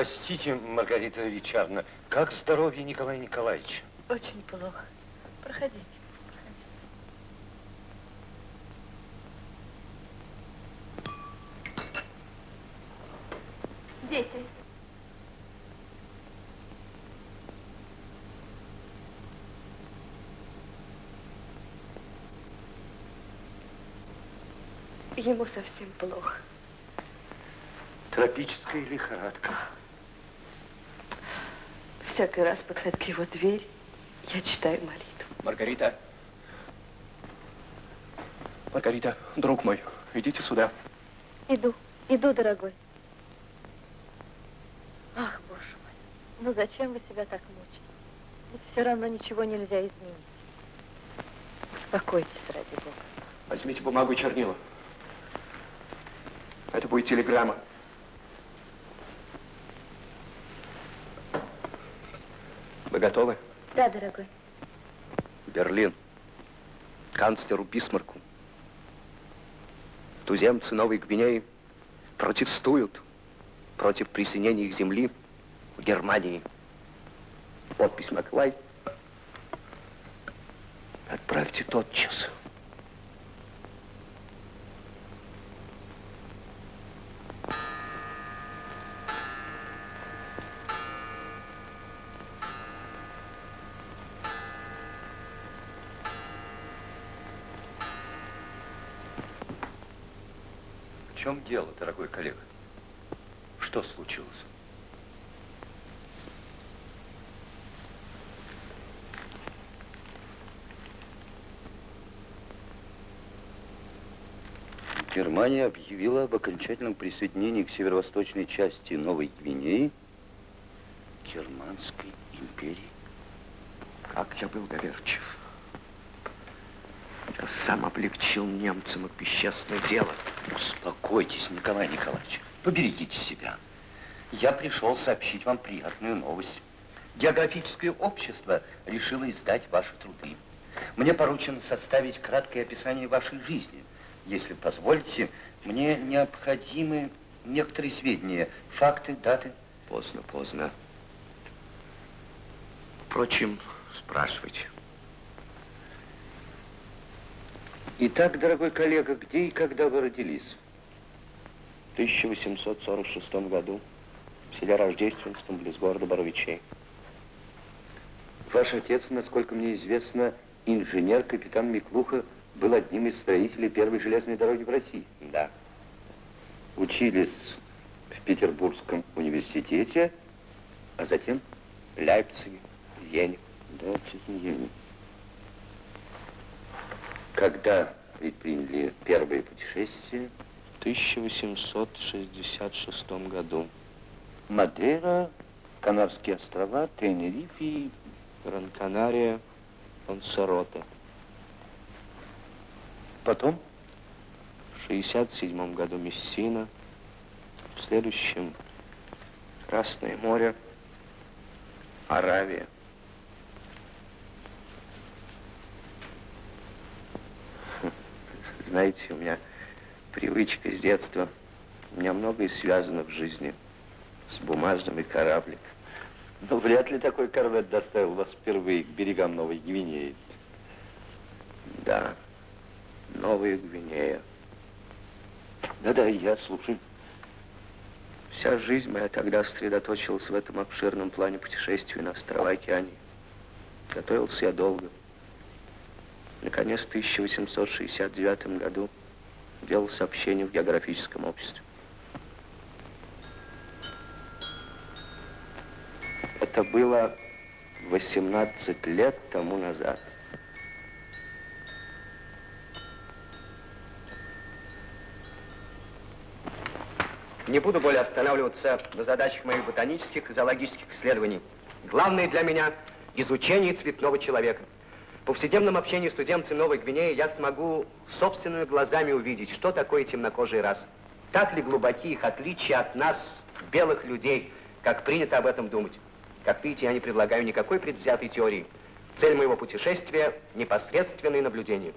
Простите, Маргарита Ричардовна, как здоровье Николая Николаевича? Очень плохо. Проходите. Дети. Ему совсем плохо. Тропическая лихорадка. Всякий раз, подходя к его двери, я читаю молитву. Маргарита. Маргарита, друг мой, идите сюда. Иду, иду, дорогой. Ах, боже мой, ну зачем вы себя так мучите? Ведь все равно ничего нельзя изменить. Успокойтесь, ради Бога. Возьмите бумагу и чернила. Это будет телеграмма. Вы готовы? Да, дорогой. Берлин. Канцлеру Бисмарку. Туземцы Новой Гвинеи протестуют против присоединения их земли в Германии. Подпись Маклай. Отправьте тотчас. В чем дело, дорогой коллега? Что случилось? Германия объявила об окончательном присоединении к северо-восточной части Новой Гвинеи Германской империи. Как я был доверчив. Я сам облегчил немцам их бесчестное дело. Успокойтесь, Николай Николаевич. Поберегите себя. Я пришел сообщить вам приятную новость. Географическое общество решило издать ваши труды. Мне поручено составить краткое описание вашей жизни. Если позволите, мне необходимы некоторые сведения, факты, даты. Поздно, поздно. Впрочем, спрашивайте. Итак, дорогой коллега, где и когда вы родились? В 1846 году в селе Рождественском, близ города Боровичей. Ваш отец, насколько мне известно, инженер, капитан Миклуха, был одним из строителей первой железной дороги в России. Да. Учились в Петербургском университете, а затем В Лейпциге, в Вене. Да, в Чесеньене. Когда предприняли первое путешествие? В 1866 году. Мадейра, Канарские острова, Тенериф и... Гран-Канария, Лансароте. Потом? В 67 году Мессина. В следующем Красное море, Аравия. Знаете, у меня привычка с детства. У меня многое связано в жизни с бумажным и кораблик. Но вряд ли такой корвет доставил вас впервые к берегам Новой Гвинеи. Да, Новая Гвинея. Да-да, я слушаю. Вся жизнь моя тогда сосредоточилась в этом обширном плане путешествий на острова океании. Готовился я долго. Наконец, в 1869 году делал сообщение в географическом обществе. Это было 18 лет тому назад. Не буду более останавливаться на задачах моих ботанических и зоологических исследований. Главное для меня – изучение цветного человека. Повседневном общении с туземцами Новой Гвинеи я смогу собственными глазами увидеть, что такое темнокожий рас. Так ли глубоки их отличия от нас, белых людей, как принято об этом думать. Как видите, я не предлагаю никакой предвзятой теории. Цель моего путешествия – непосредственные наблюдения.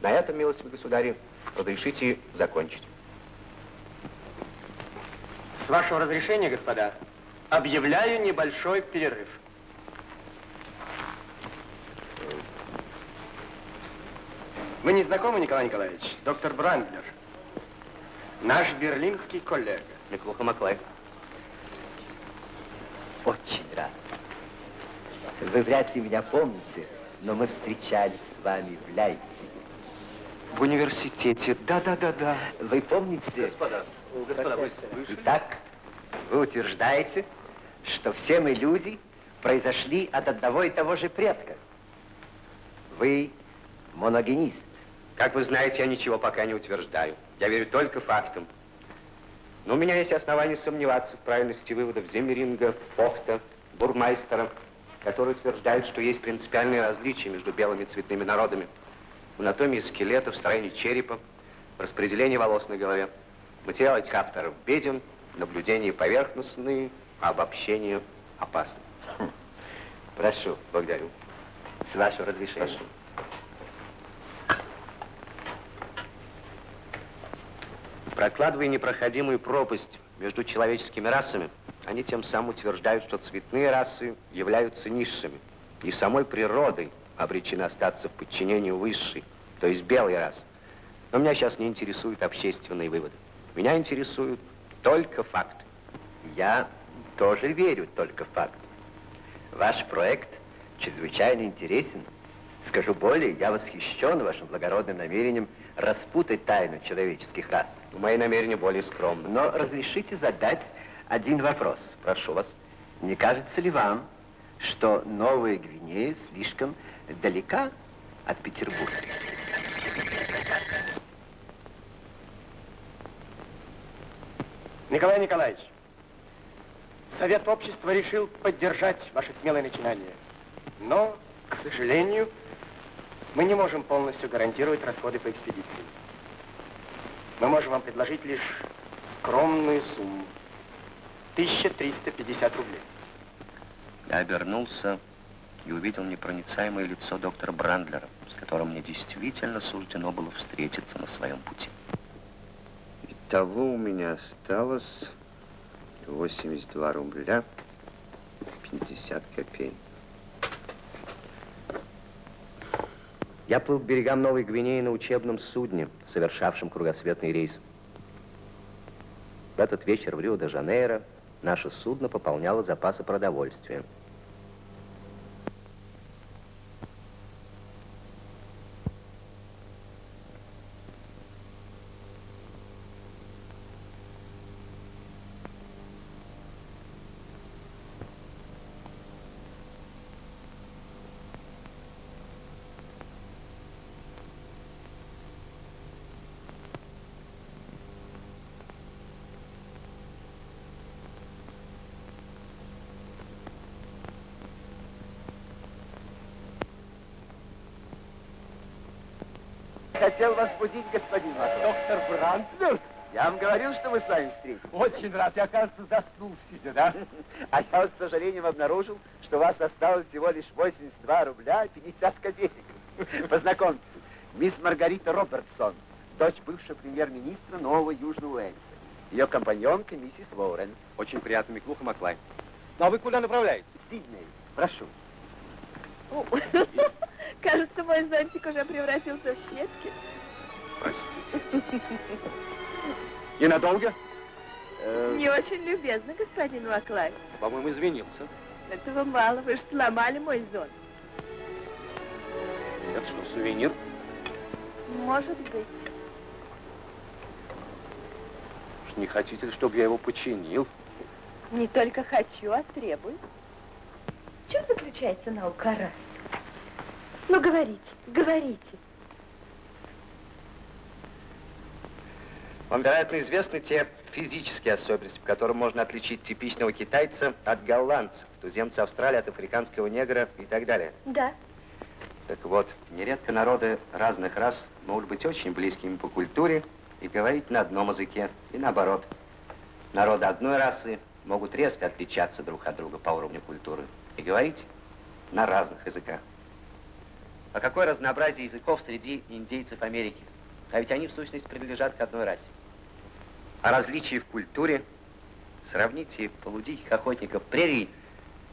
На этом, милостивый государи, разрешите закончить. С вашего разрешения, господа, Объявляю небольшой перерыв. Вы не знакомы, Николай Николаевич? Доктор Брандлер. Наш берлинский коллега. Неплохо, Маклай. Очень рад. Вы вряд ли меня помните, но мы встречались с вами в Лейпциге. В университете. Да-да-да-да. Вы помните? Господа, господа, вы слышали? Итак, вы утверждаете, что все мы люди произошли от одного и того же предка. Вы моногенист. Как вы знаете, я ничего пока не утверждаю. Я верю только фактам. Но у меня есть основания сомневаться в правильности выводов Земеринга, Фохта, Бурмайстера, которые утверждают, что есть принципиальные различия между белыми цветными народами. В анатомии скелета, в строении черепа, в распределении волос на голове. Материал этих авторов беден, наблюдения поверхностные, а обобщение опасно. Прошу. Благодарю. С вашего разрешения. Прошу. Прокладывая непроходимую пропасть между человеческими расами, они тем самым утверждают, что цветные расы являются низшими и самой природой обречены остаться в подчинении высшей, то есть белой расы. Но меня сейчас не интересуют общественные выводы. Меня интересуют только факты. Я тоже верю только в факт. Ваш проект чрезвычайно интересен. Скажу более, я восхищен вашим благородным намерением распутать тайну человеческих рас. Мои намерения более скромны. Но разрешите задать один вопрос. Прошу вас. Не кажется ли вам, что Новая Гвинея слишком далека от Петербурга? Николай Николаевич, Совет общества решил поддержать ваше смелое начинание. Но, к сожалению, мы не можем полностью гарантировать расходы по экспедиции. Мы можем вам предложить лишь скромную сумму. 1350 рублей. Я обернулся и увидел непроницаемое лицо доктора Брандлера, с которым мне действительно суждено было встретиться на своем пути. Итого у меня осталось 82 рубля 50 копеек. Я плыл к берегам Новой Гвинеи на учебном судне, совершавшем кругосветный рейс. В этот вечер в Рио-де-Жанейро наше судно пополняло запасы продовольствия. Хотел вас будить, господин Матрос. Доктор Брандлер? Я вам говорил, что мы с вами встретимся. Очень рад. Я, кажется, заснул сидя, да? А я вот, с сожалением обнаружил, что у вас осталось всего лишь 82 рубля 50 копеек. Познакомьтесь, мисс Маргарита Робертсон, дочь бывшего премьер-министра Нового Южного Уэльса. Ее компаньонка миссис Лоуренс. Очень приятно, Миклуха Маклай. Ну, а вы куда направляетесь? Сидней, прошу. О, Кажется, мой зонтик уже превратился в щепки. Простите. И надолго? Э, Не очень любезно, господин Маклай. По-моему, извинился. Этого мало, вы же сломали мой зонт. Это что, сувенир? Может быть. Уж Не хотите ли, чтобы я его починил? Не только хочу, а требую. В чем заключается наука рас? Ну, говорите, говорите. Вам, вероятно, известны те физические особенности, по которым можно отличить типичного китайца от голландцев, туземца Австралии от африканского негра и так далее. Да. Так вот, нередко народы разных рас могут быть очень близкими по культуре и говорить на одном языке, и наоборот. Народы одной расы могут резко отличаться друг от друга по уровню культуры и говорить на разных языках. А какое разнообразие языков среди индейцев Америки? А ведь они, в сущности, принадлежат к одной расе. А различия в культуре Сравните полудиких охотников прерий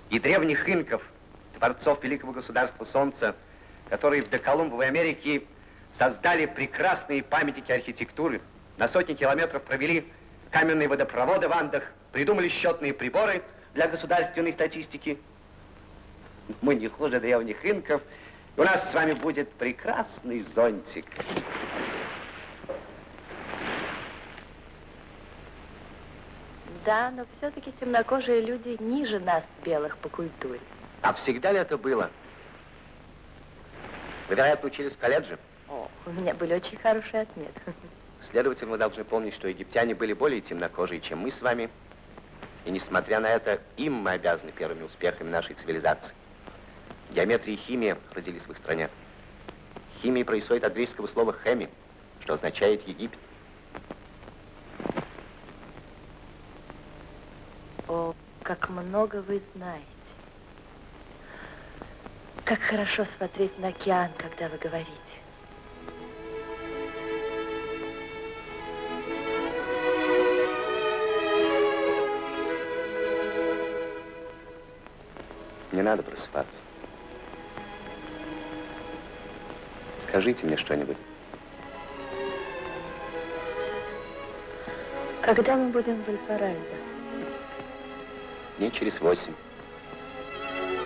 и древних инков, творцов великого государства Солнца, которые в доколумбовой Америке создали прекрасные памятники архитектуры, на сотни километров провели каменные водопроводы в Андах, придумали счетные приборы для государственной статистики. Мы не хуже древних инков, и у нас с вами будет прекрасный зонтик. Да, но все-таки темнокожие люди ниже нас, белых, по культуре. А всегда ли это было? Вы, вероятно, учились в колледже? О, у меня были очень хорошие отметки. Следовательно, мы должны помнить, что египтяне были более темнокожие, чем мы с вами. И несмотря на это, им мы обязаны первыми успехами нашей цивилизации. Геометрия и химия родились в их стране. Химия происходит от греческого слова «хеми», что означает «Египет». О, как много вы знаете. Как хорошо смотреть на океан, когда вы говорите. Не надо просыпаться. Скажите мне что-нибудь. Когда мы будем в Вальпараизо? Дней через восемь.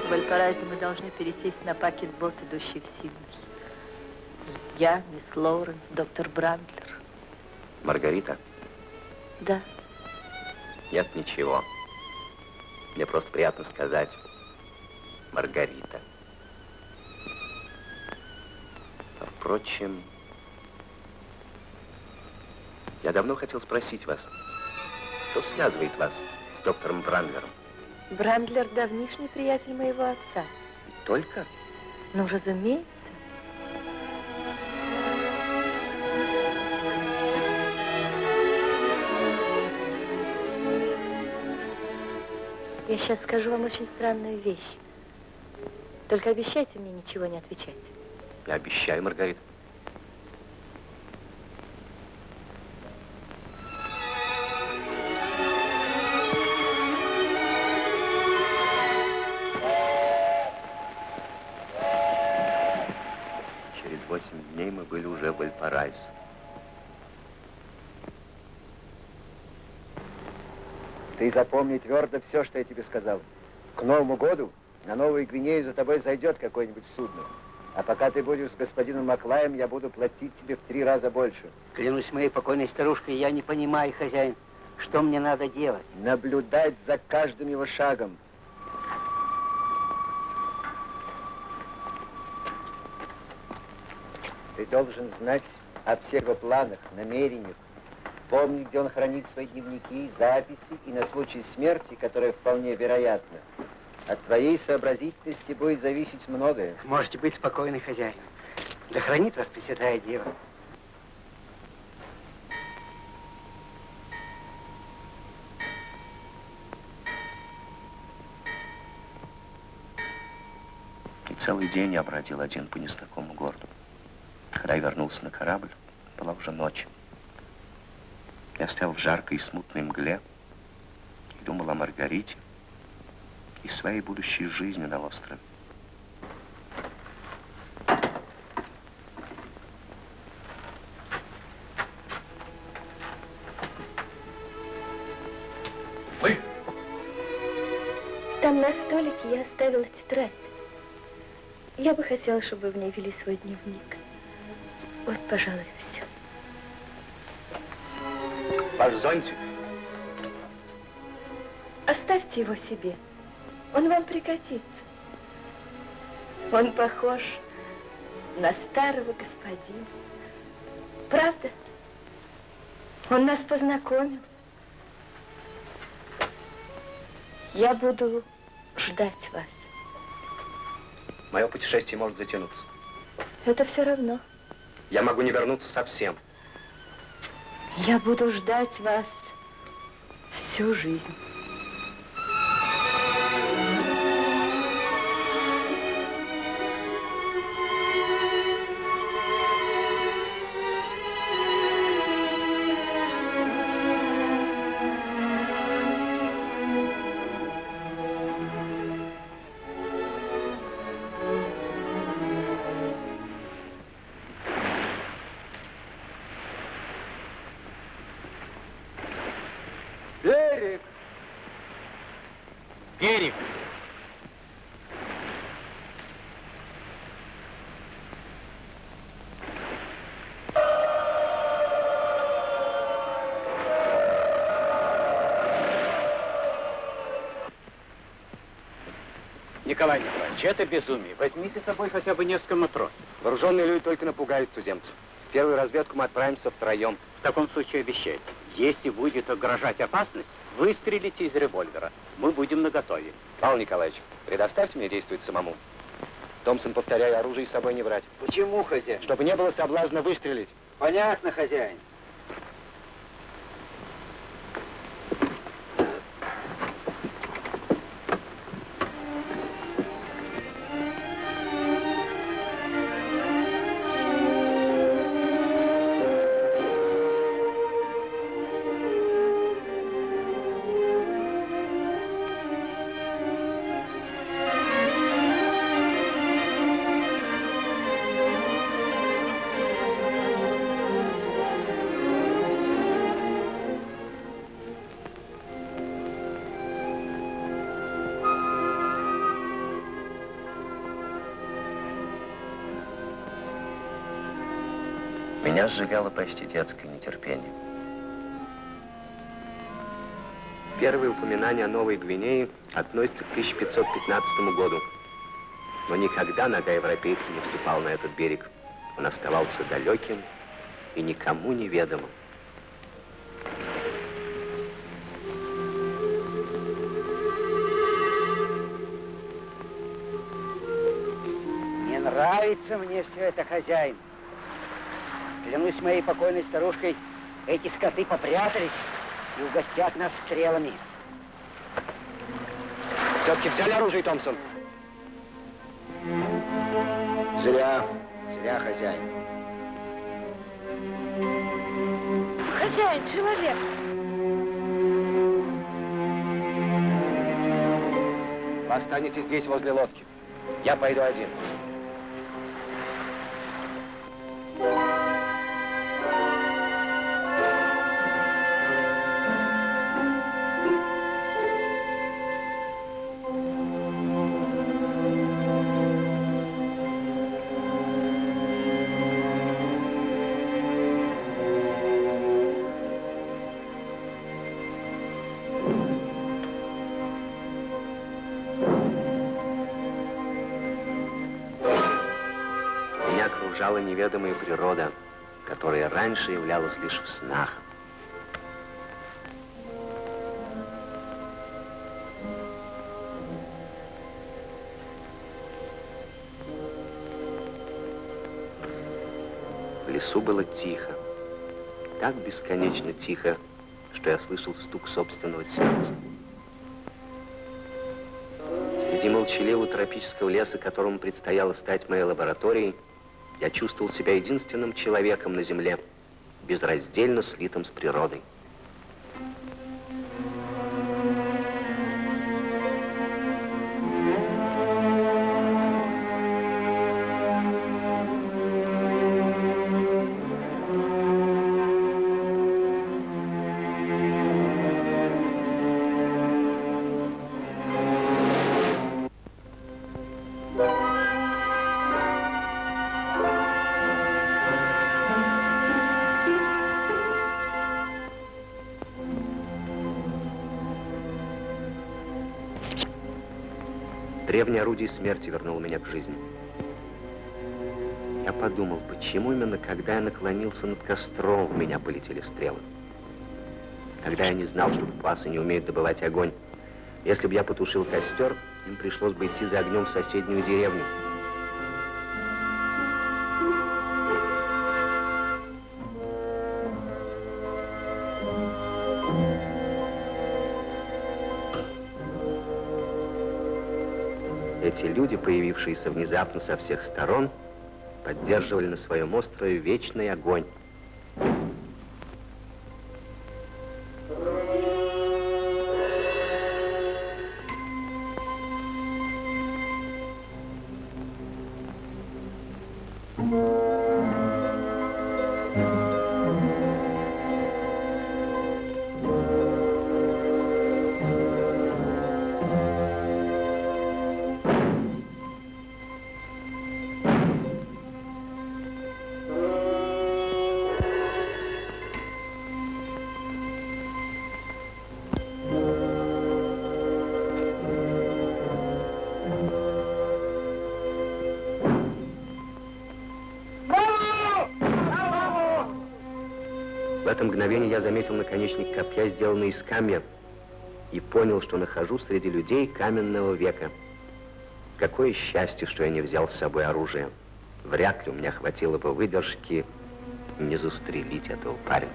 В Вальпараизо мы должны пересесть на пакетбот, идущий в Сидней. Я, мисс Лоуренс, доктор Брандлер. Маргарита? Да. Нет ничего. Мне просто приятно сказать. Маргарита. А впрочем, я давно хотел спросить вас, что связывает вас доктором Брандлером? Брандлер давнишний приятель моего отца. И только? Ну, разумеется. Я сейчас скажу вам очень странную вещь. Только обещайте мне ничего не отвечать. Я обещаю, Маргарита. Запомни твердо все, что я тебе сказал. К Новому году на Новую Гвинею за тобой зайдет какое-нибудь судно. А пока ты будешь с господином Маклаем, я буду платить тебе в три раза больше. Клянусь моей покойной старушкой, я не понимаю, хозяин, что мне надо делать. Наблюдать за каждым его шагом. Ты должен знать о всех его планах, намерениях, помнить, где он хранит свои дневники, записи и на случай смерти, которая вполне вероятна. От твоей сообразительности будет зависеть многое. Можете быть спокойны, хозяин. Да хранит вас Пресвятая Дева. И целый день я бродил один по незнакомому городу. Когда я вернулся на корабль, была уже ночь. Я стоял в жаркой и смутной мгле и думал о Маргарите и своей будущей жизни на острове. Вы? Там на столике я оставила тетрадь. Я бы хотела, чтобы вы в ней вели свой дневник. Вот, пожалуй, все. Ваш зонтик? Оставьте его себе. Он вам пригодится. Он похож на старого господина. Правда? Он нас познакомил. Я буду ждать вас. Мое путешествие может затянуться. Это все равно. Я могу не вернуться совсем. Я буду ждать вас всю жизнь. Николай Николаевич, это безумие. Возьмите с собой хотя бы несколько матросов. Вооруженные люди только напугают туземцев. В первую разведку мы отправимся втроем. В таком случае обещайте, если будет угрожать опасность, выстрелите из револьвера. Мы будем наготове. Павел Николаевич, предоставьте мне действовать самому. Томпсон, повторяю, оружие с собой не брать. Почему, хозяин? Чтобы не было соблазна выстрелить. Понятно, хозяин. Меня сжигало почти детское нетерпение. Первые упоминания о Новой Гвинее относятся к 1515 году. Но никогда нога европейца не вступала на этот берег. Он оставался далеким и никому неведомым. Не нравится мне все это, хозяин. Клянусь моей покойной старушкой, эти скоты попрятались и угостят нас стрелами. Все-таки взяли оружие, Томпсон? Зря, зря, хозяин. Хозяин, человек. Вы останетесь здесь, возле лодки. Я пойду один. Окружала неведомая природа, которая раньше являлась лишь в снах. В лесу было тихо, так бесконечно тихо, что я слышал стук собственного сердца. Среди молчаливого тропического леса, которому предстояло стать моей лабораторией, я чувствовал себя единственным человеком на Земле, безраздельно слитым с природой. Орудие смерти вернуло меня к жизни. Я подумал, почему именно когда я наклонился над костром, в меня полетели стрелы. Тогда я не знал, что пасы не умеют добывать огонь. Если бы я потушил костер, им пришлось бы идти за огнем в соседнюю деревню. Эти люди, появившиеся внезапно со всех сторон, поддерживали на своем острове вечный огонь. Это мгновение я заметил наконечник копья, сделанный из камня, и понял, что нахожусь среди людей каменного века. Какое счастье, что я не взял с собой оружие. Вряд ли у меня хватило бы выдержки не застрелить этого парня.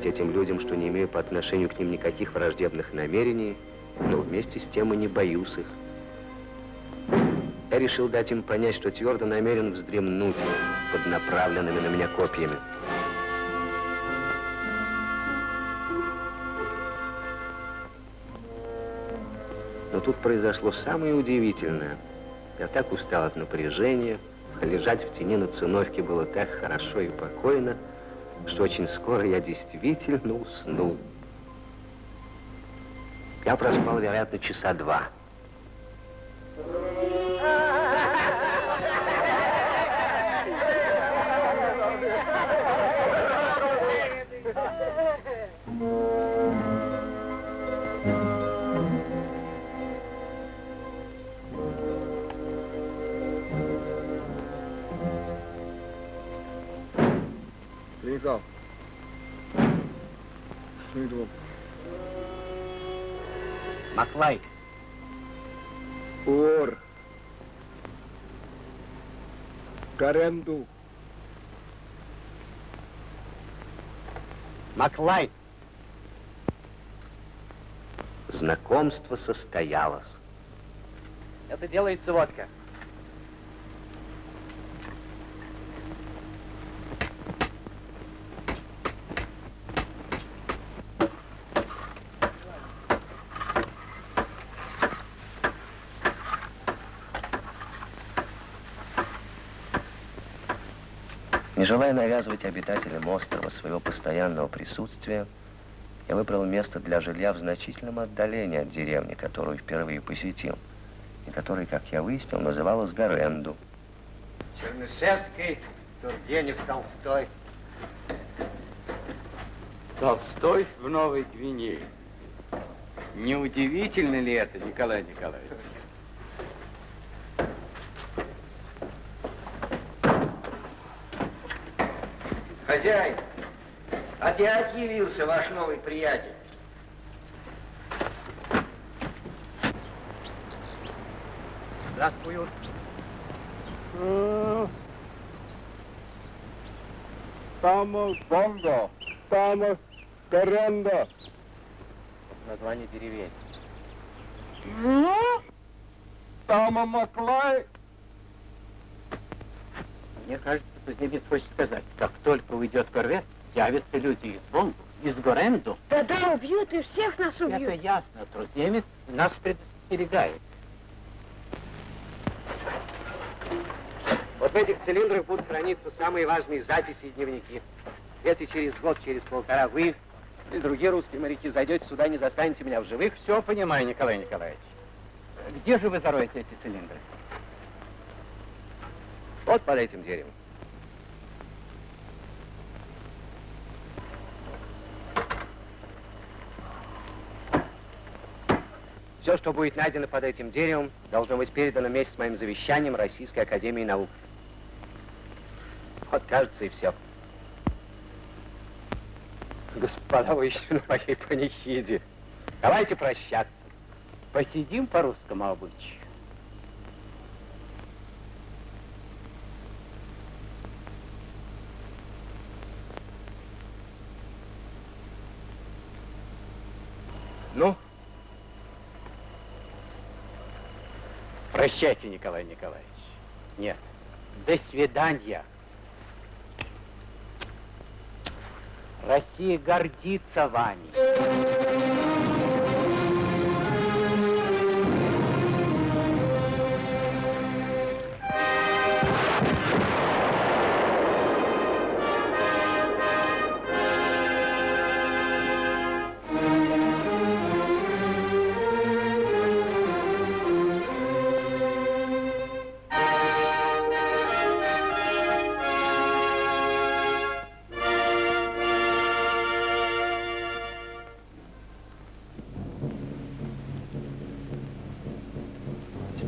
Должен показать этим людям, что не имею по отношению к ним никаких враждебных намерений, но вместе с тем и не боюсь их. Я решил дать им понять, что твердо намерен вздремнуть под направленными на меня копьями. Но тут произошло самое удивительное. Я так устал от напряжения, лежать в тени на циновке было так хорошо и покойно, что очень скоро я действительно уснул. Я проспал, вероятно, часа два. Каренду. Маклай, Знакомство состоялось. это делается водка. Не желая навязывать обитателям острова своего постоянного присутствия, я выбрал место для жилья в значительном отдалении от деревни, которую впервые посетил, и которая, как я выяснил, называлась Гаренду. Чернышевский, Тургенев, Толстой. Толстой в Новой Гвинее. Не удивительно ли это, Николай Николаевич? Хозяин, опять явился ваш новый приятель. Здравствуют. Стамос Бонго. Стамос Каренда. Название деревень. Тама Маклай. Мне кажется, кузнец хочет сказать, как только уйдет корвет, явятся люди из Бонду, из Горенду. Да-да, убьют и всех нас Это убьют. ясно, труднемец нас предостерегает. Вот в этих цилиндрах будут храниться самые важные записи и дневники. Если через год, через полтора вы или другие русские моряки зайдете сюда, не застанете меня в живых, Все понимаю, Николай Николаевич. Где же вы зароете эти цилиндры? вот под этим деревом. Все, что будет найдено под этим деревом, должно быть передано вместе с моим завещанием Российской Академии Наук. Вот, кажется, и все. Господа, вы еще на моей панихиде. Давайте прощаться. Посидим по русскому обычаю. Ну, Прощайте, Николай Николаевич. Нет. До свидания. Россия гордится вами.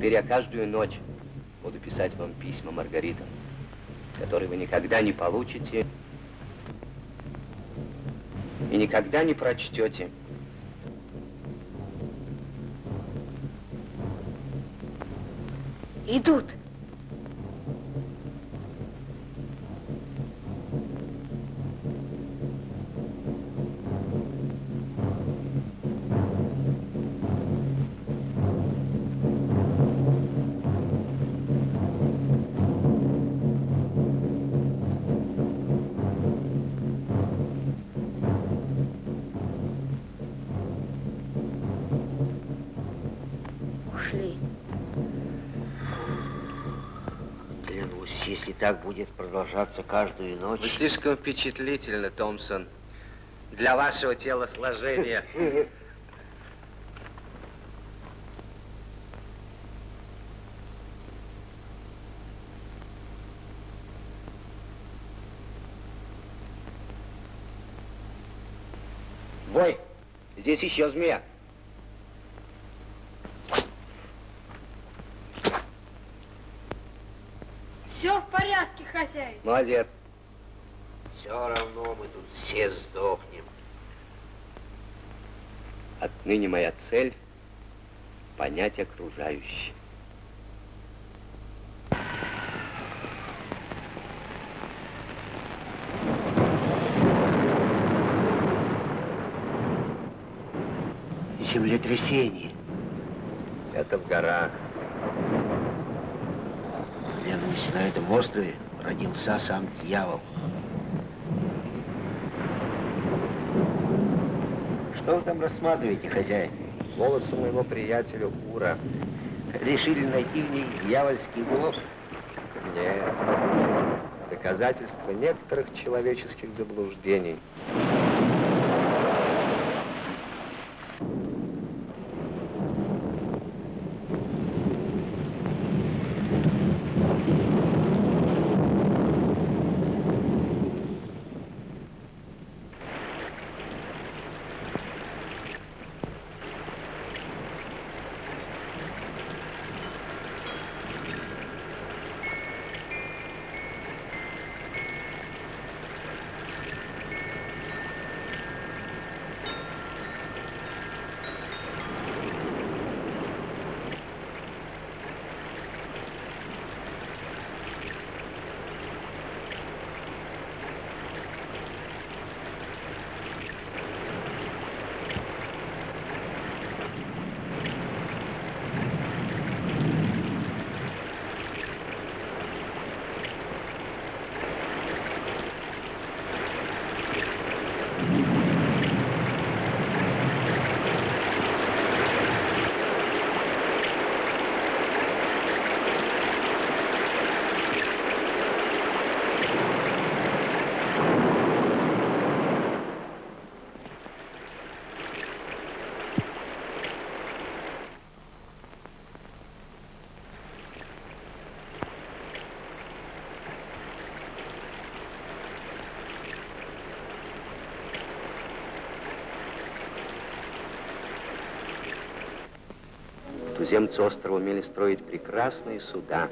Теперь я каждую ночь буду писать вам письма, Маргарита, которые вы никогда не получите и никогда не прочтете. Идут. Будет продолжаться каждую ночь... Вы слишком впечатлительны, Томпсон, для вашего телосложения. Бой, здесь еще змея. Все в порядке, хозяин. Молодец. Все равно мы тут все сдохнем. Отныне моя цель — понять окружающее. Землетрясение. Это в горах. Клянусь, на этом острове родился сам дьявол. Что вы там рассматриваете, хозяин? Волосы моего приятеля Ура. Решили найти в них дьявольский улов? Нет. Доказательства некоторых человеческих заблуждений. Туземцы острова умели строить прекрасные суда.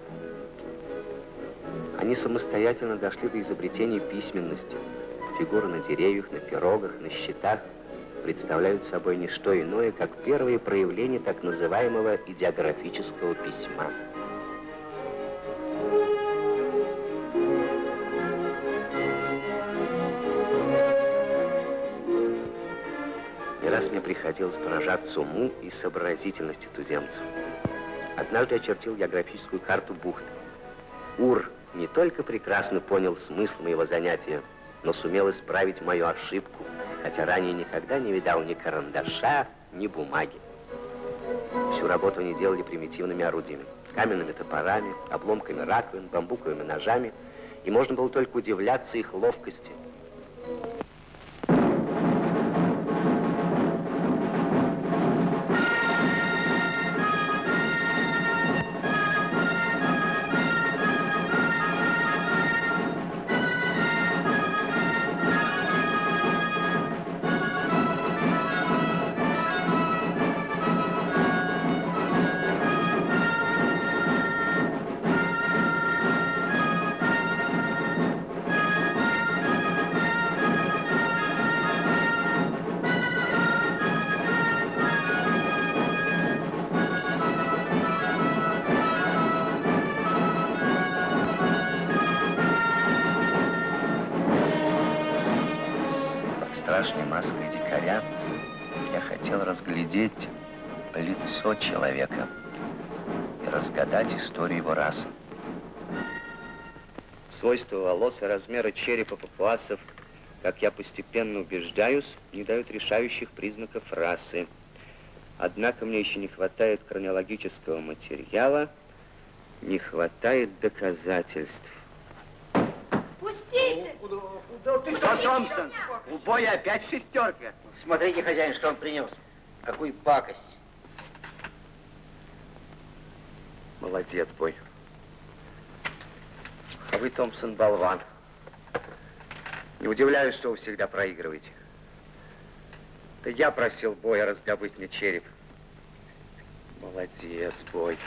Они самостоятельно дошли до изобретения письменности. Фигуры на деревьях, на пирогах, на щитах представляют собой не что иное, как первые проявления так называемого идеографического письма. Приходилось поражаться уму и сообразительности туземцев. Однажды я чертил географическую карту бухты. Ур не только прекрасно понял смысл моего занятия, но сумел исправить мою ошибку, хотя ранее никогда не видал ни карандаша, ни бумаги. Всю работу они делали примитивными орудиями. каменными топорами, обломками раковин, бамбуковыми ножами, и можно было только удивляться их ловкости. Свойства волос и размеры черепа папуасов, как я постепенно убеждаюсь, не дают решающих признаков расы. Однако мне еще не хватает хронологического материала, не хватает доказательств. Пустите! Что, Томпсон? У боя опять шестерка. Смотрите, хозяин, что он принес. Какую пакость. Молодец, бой. А вы, Томпсон, болван. Не удивляюсь, что вы всегда проигрываете. Это я просил Боя раздобыть мне череп. Молодец, Бой.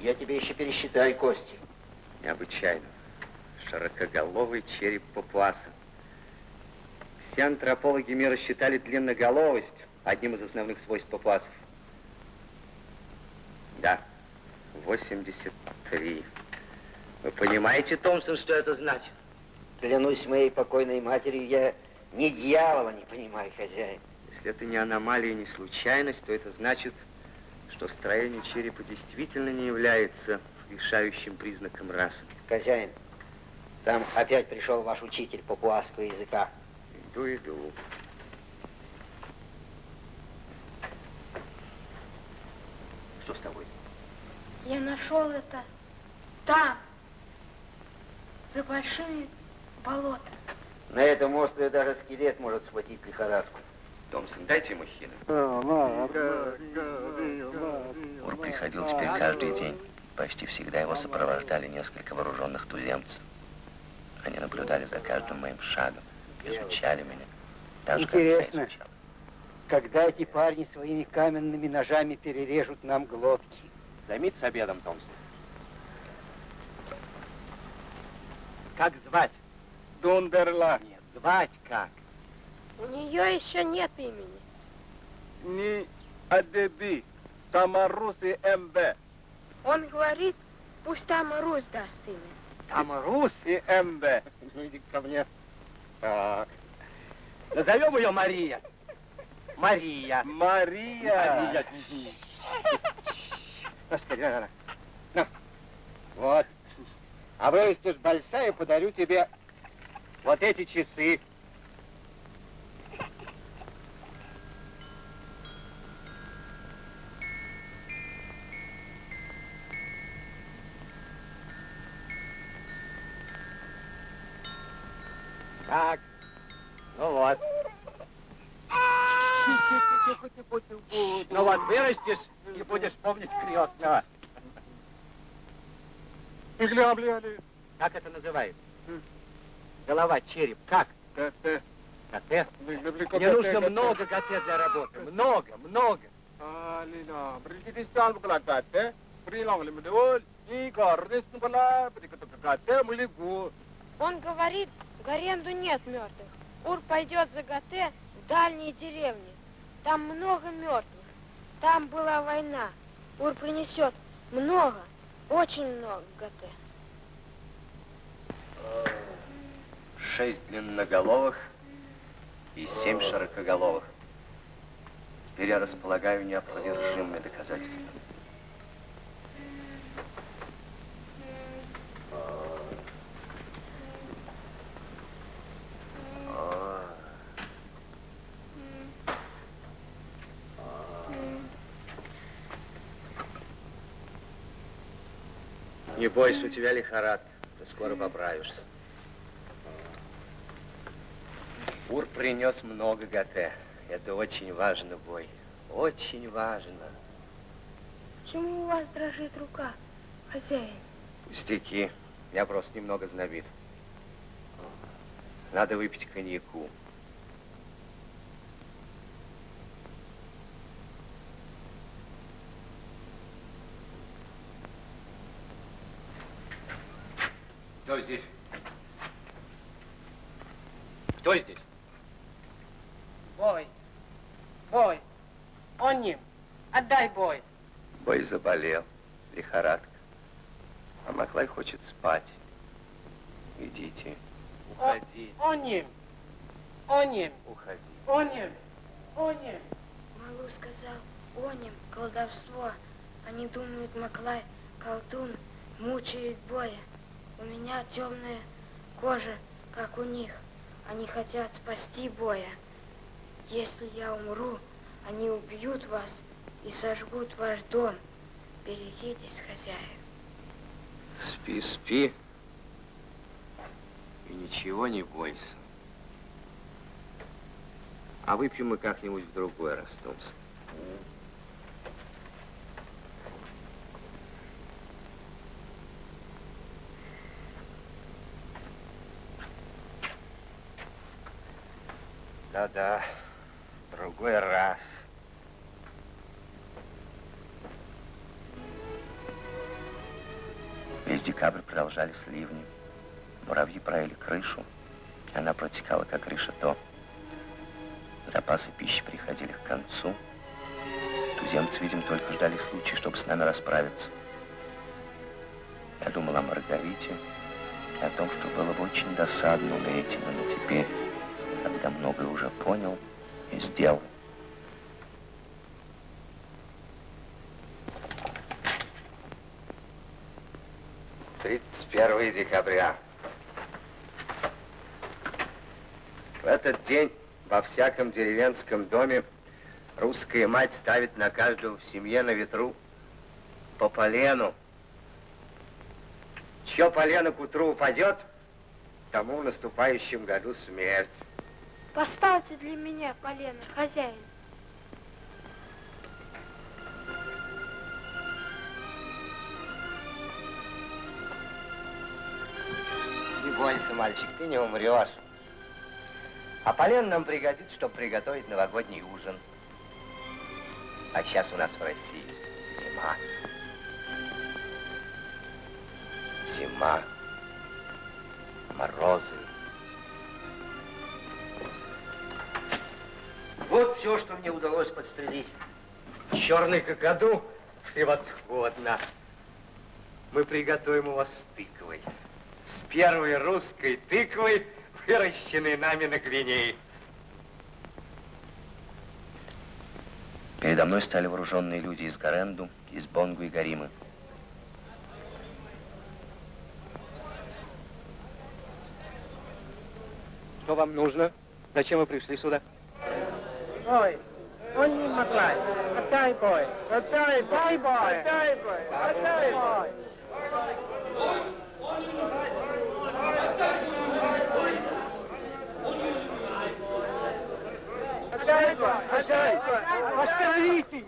Я тебе еще пересчитаю кости. Необычайно. Широкоголовый череп папуаса. Все антропологи мира считали длинноголовость одним из основных свойств папуасов. Да, 83. Вы понимаете, Томпсон, что это значит? Клянусь моей покойной матерью, я ни дьявола не понимаю, хозяин. Если это не аномалия, не случайность, то это значит, что строение черепа действительно не является решающим признаком расы. Хозяин, там опять пришел ваш учитель папуасского языка. Иду, иду. Что с тобой? Я нашел это там, за большими болотами. На этом острове даже скелет может схватить лихорадку. Томпсон, дайте ему хина. Ур приходил теперь каждый день. Почти всегда его сопровождали несколько вооруженных туземцев. Они наблюдали за каждым моим шагом, изучали меня. Так же, как я Интересно. Когда эти парни своими каменными ножами перережут нам глотки? Займитесь обедом, Томпсон. Как звать? Дундерла. Нет, звать как? У нее еще нет имени. Ни Адеби. Тамаруси МВ. Он говорит, пусть там Русь даст имя. Тамарус? И МВ. Ну, иди ко мне. Так. Назовем ее Мария. Мария. Мария. Мария. Ну, скорее, на, на. На. Вот. А вырастешь большая, подарю тебе вот эти часы. Так. Ну вот. Ну вот, вырастешь и будешь помнить крестного. Как это называется? Голова, череп. Как? Коте? Мне нужно много коте для работы. Много, много. Он говорит, в аренду нет мертвых. Ур пойдет за Гате в дальние деревни. Там много мертвых. Там была война. Ур принесет много, очень много Гате. Шесть длинноголовых и семь широкоголовых. Теперь я располагаю неопровержимыми доказательствами. Не бойся, у тебя лихорадка. Ты скоро поправишься. Ур принес много ГТ. Это очень важно, бой. Очень важно. Почему у вас дрожит рука, хозяин? Пустяки. Я просто немного знобит. Надо выпить коньяку. Кто здесь? Кто здесь? Бой. Бой. Он ним. Отдай бой. Бой заболел. Лихорадка. А Маклай хочет спать. Идите. Уходи. Он ним. Уходи. Он ним. Малу сказал, оним, колдовство. Они думают, Маклай, колдун, мучает боя. У меня темная кожа, как у них. Они хотят спасти боя. Если я умру, они убьют вас и сожгут ваш дом. Берегитесь, хозяин. Спи, спи. И ничего не бойся. А выпьем мы как-нибудь в другой раз, Томс. Да-да, другой раз. Весь декабрь продолжались ливни. Муравьи правили крышу, и она протекала, как решето. Запасы пищи приходили к концу. Туземцы, видимо, только ждали случая, чтобы с нами расправиться. Я думал о Маргарите и о том, что было бы очень досадно умереть именно теперь, когда многое уже понял и сделал. Тридцать первое декабря. В этот день во всяком деревенском доме русская мать ставит на каждого в семье на ветру по полену. Чье полено к утру упадет, тому в наступающем году смерть. Поставьте для меня полено, хозяин. Бойся, мальчик, ты не умрешь. А полен нам пригодится, чтобы приготовить новогодний ужин. А сейчас у нас в России зима. Зима. Морозы. Вот все, что мне удалось подстрелить. Черный какаду превосходно. Мы приготовим его с тыквой. Первой русской тыквой, выращенной нами на Гвинее. Передо мной стали вооруженные люди из Гаренду, из Бонгу и Гаримы. Что вам нужно? Зачем вы пришли сюда? Бой. Он ним, Маклай. Отдай бой. Дай бой. Отдай бой. Отдай бой. Отдай бой. Отдай бой. Остановите.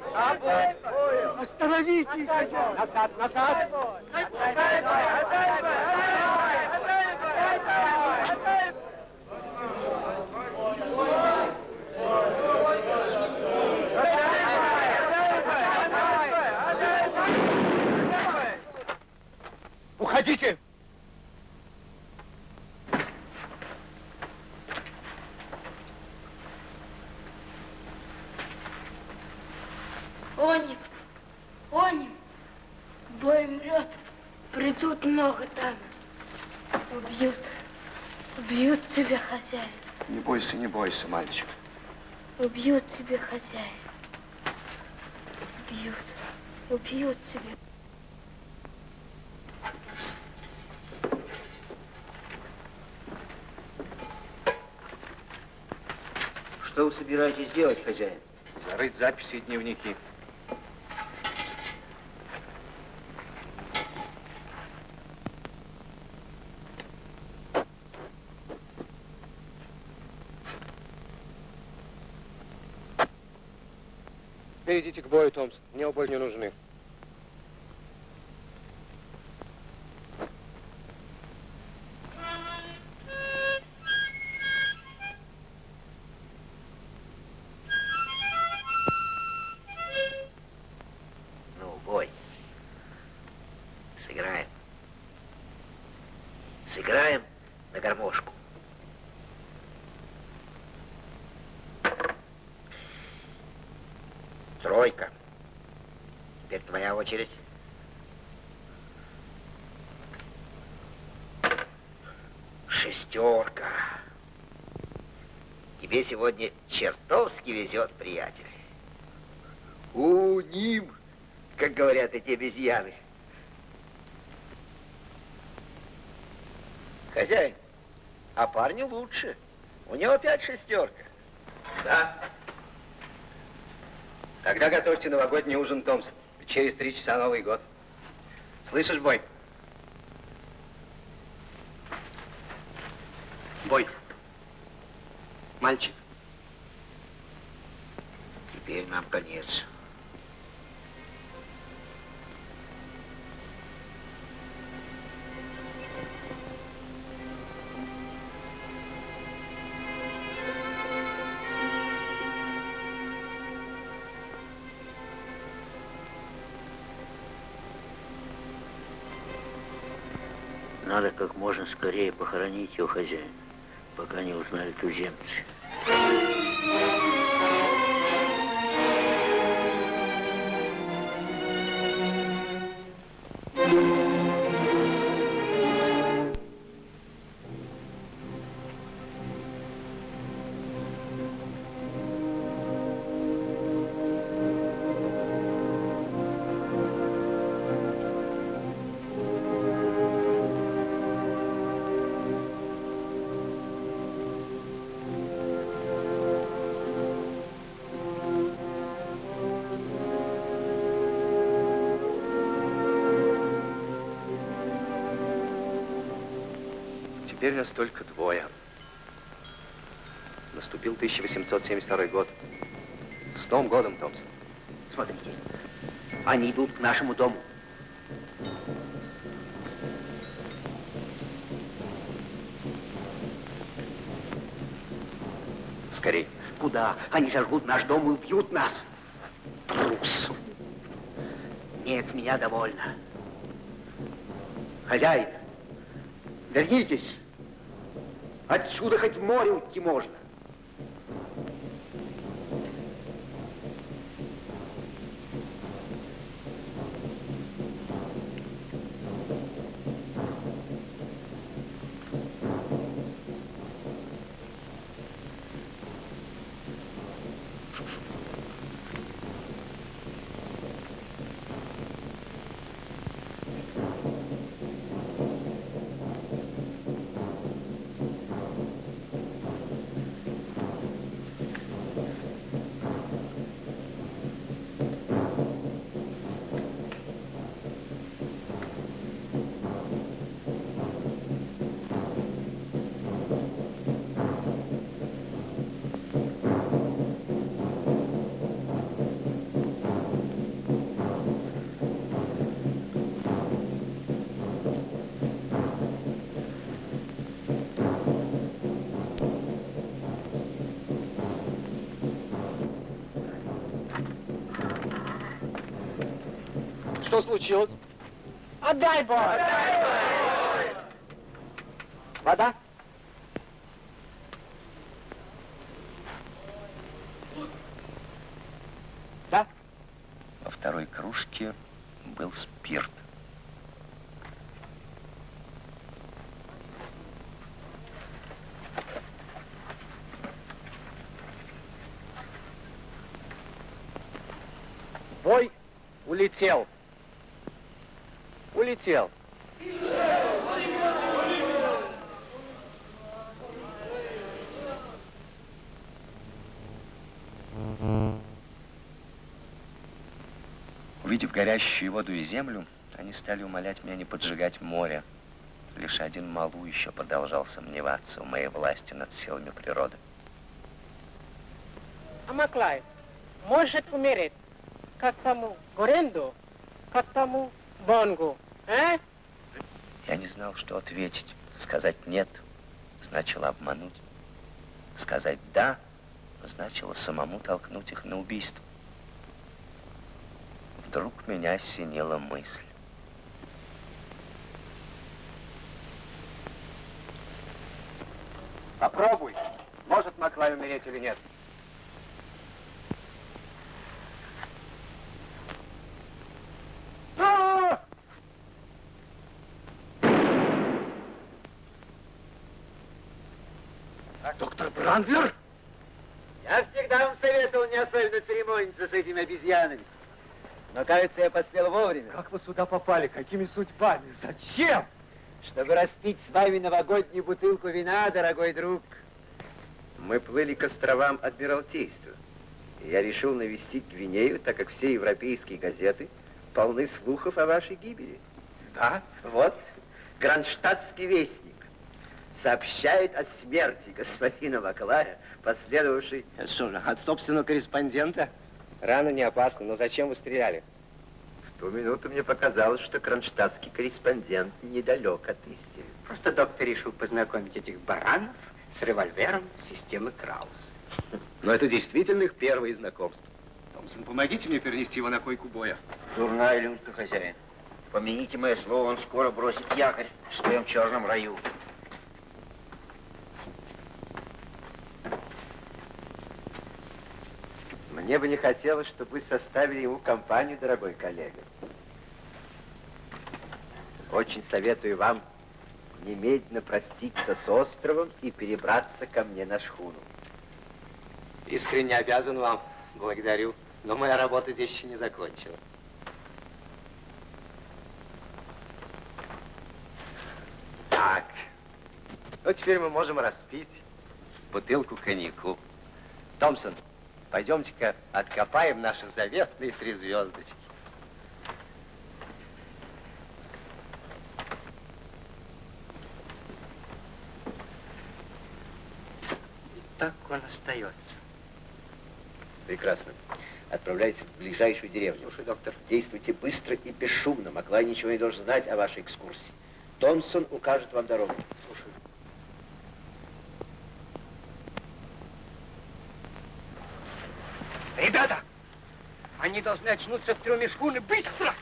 Остановите. Назад, назад. Отдай бой. Отдай бой. Отдай бой. Отдай бой. Отдай бой. Уходите! Оним, оним, бой мрет, придут много там. Убьют, убьют тебя, хозяин. Не бойся, не бойся, мальчик. Убьют тебя, хозяин. Убьют, убьют тебя. Что вы собираетесь делать, хозяин? Зарыть записи и дневники. Идите к бою, Томс. Мне оба не нужны. Очередь. Шестерка. Тебе сегодня чертовски везет, приятель. У, ним, как говорят эти обезьяны. Хозяин, а парню лучше. У него опять шестерка. Да. Тогда готовьте новогодний ужин, Томс. Через три часа Новый год. Слышишь, Бой? Бой. Мальчик. Теперь нам конец. Можно скорее похоронить его хозяина, пока не узнали туземцы. Теперь нас только двое. Наступил 1872 год. С Новым годом, Томпсон. Смотрите, они идут к нашему дому. Скорей. Куда? Они сожгут наш дом и убьют нас. Трус. Нет, меня довольно. Хозяин, вернитесь. Отсюда хоть море уйти можно. Что случилось? Отдай бой! Вода? Да? Во второй кружке был спирт. Бой улетел. Улетел. Увидев горящую воду и землю, они стали умолять меня не поджигать море. Лишь один Малу еще продолжал сомневаться в моей власти над силами природы. А Маклай может умереть, как тому Горенду, как тому Бонгу, а? Я не знал, что ответить. Сказать «нет» значило обмануть. Сказать «да» значило самому толкнуть их на убийство. Вдруг меня осенила мысль. Попробуй. Может Маклай умереть или нет. А! Доктор Брандлер? Я всегда вам советовал не особенно церемониться с этими обезьянами. Но, кажется, я поспел вовремя. Как вы сюда попали? Какими судьбами? Зачем? Чтобы распить с вами новогоднюю бутылку вина, дорогой друг. Мы плыли к островам Адмиралтейства. Я решил навестить Гвинею, так как все европейские газеты полны слухов о вашей гибели. Да? Вот, Гранштадтский вестник сообщает о смерти господина Маклая, последовавшей... Что же, от собственного корреспондента? Рана не опасна, но зачем вы стреляли? В ту минуту мне показалось, что кронштадтский корреспондент недалек от истины. Просто доктор решил познакомить этих баранов с револьвером системы Краус. Но это действительно их первые знакомства. Томпсон, помогите мне перенести его на койку боя. Дурная люнька, хозяин. Помяните мое слово, он скоро бросит якорь в своем черном раю. Мне бы не хотелось, чтобы вы составили ему компанию, дорогой коллега. Очень советую вам немедленно проститься с островом и перебраться ко мне на шхуну. Искренне обязан вам. Благодарю. Но моя работа здесь еще не закончена. Так. Ну, теперь мы можем распить бутылку коньяку. Томпсон, пойдемте-ка откопаем наши заветные три звездочки. И так он остается. Прекрасно. Отправляйтесь в ближайшую деревню. Слушай, доктор. Действуйте быстро и бесшумно. Маклай ничего не должен знать о вашей экскурсии. Томпсон укажет вам дорогу. Слушай. Ребята! Они должны очнуться в трюме шхуны. Быстро!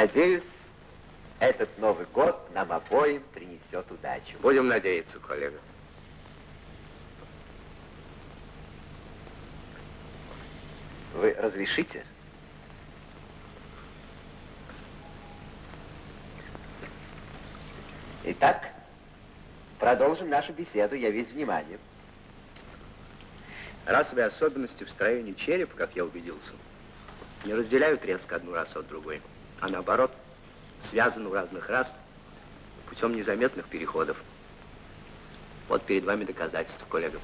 Надеюсь, этот Новый год нам обоим принесет удачу. Будем надеяться, коллега. Вы разрешите? Итак, продолжим нашу беседу. Я весь внимание. Расовые особенности в строении черепа, как я убедился, не разделяют резко одну расу от другой, а наоборот, связаны у разных рас путем незаметных переходов. Вот перед вами доказательство, коллега.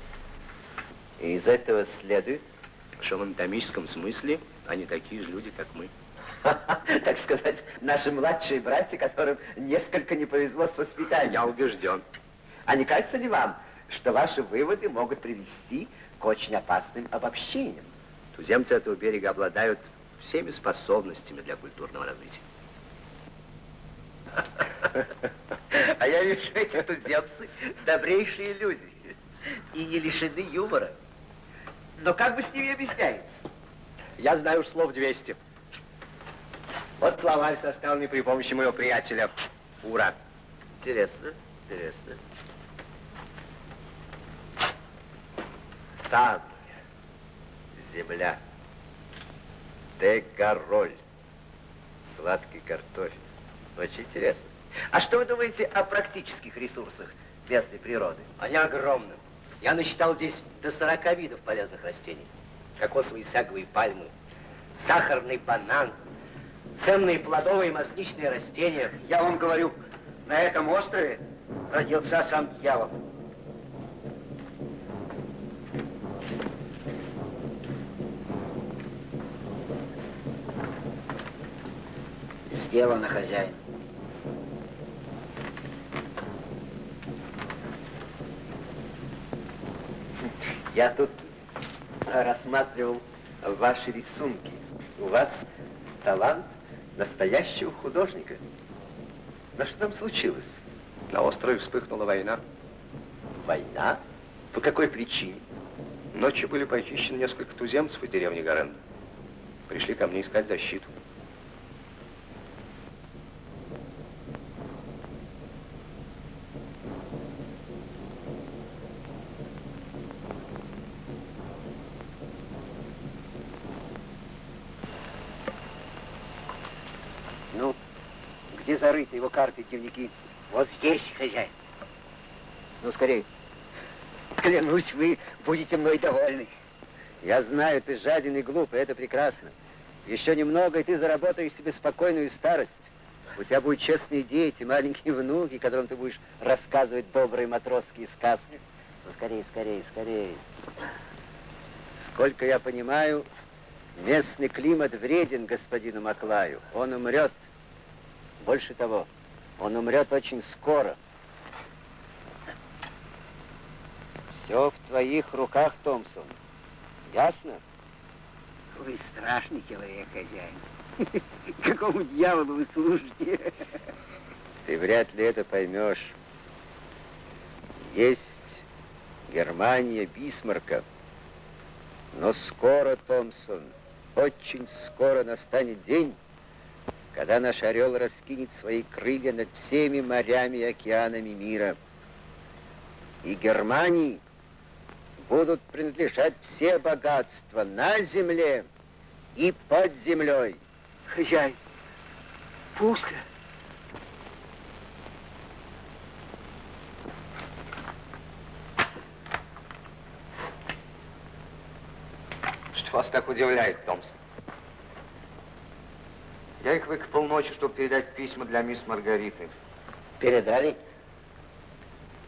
И из этого следует, что в анатомическом смысле они такие же люди, как мы. Так сказать, наши младшие братья, которым несколько не повезло с воспитанием. Я убежден. А не кажется ли вам, что ваши выводы могут привести к очень опасным обобщениям? Туземцы этого берега обладают всеми способностями для культурного развития. А я вижу, эти туземцы добрейшие люди и не лишены юмора. Но как бы с ними объясняется? Я знаю уж слов 200. Вот словарь, составленный при помощи моего приятеля Ура. Интересно, интересно. Тан, земля, дегороль, сладкий картофель, Очень интересно. А что вы думаете о практических ресурсах местной природы? Они огромны. Я насчитал здесь до 40 видов полезных растений. Кокосовые саговые пальмы, сахарный банан, ценные плодовые и масличные растения. Я вам говорю, на этом острове родился сам дьявол. Сделано, хозяин. Я тут рассматривал ваши рисунки. У вас талант настоящего художника. Но что там случилось? На острове вспыхнула война. Война? По какой причине? Ночью были похищены несколько туземцев из деревни Гарен. Пришли ко мне искать защиту. Ну, где зарыты его карты и дневники? Вот здесь, хозяин. Ну, скорее. Клянусь, вы будете мной довольны. Я знаю, ты жаден и глупый, это прекрасно. Еще немного, и ты заработаешь себе спокойную старость. У тебя будут честные дети, маленькие внуки, которым ты будешь рассказывать добрые матросские сказки. Ну, скорее, скорее, скорее. Сколько я понимаю, местный климат вреден господину Маклаю. Он умрет. Больше того, он умрет очень скоро. Все в твоих руках, Томпсон. Ясно? Вы страшный человек, хозяин. Какому дьяволу вы служите? Ты вряд ли это поймешь. Есть Германия Бисмарка. Но скоро, Томпсон, очень скоро настанет день, когда наш орел раскинет свои крылья над всеми морями и океанами мира. И Германии будут принадлежать все богатства на земле и под землей. Хозяин, пусто. Что вас так удивляет, Томпсон? Я их выкопал ночью, чтобы передать письма для мисс Маргариты. Передали?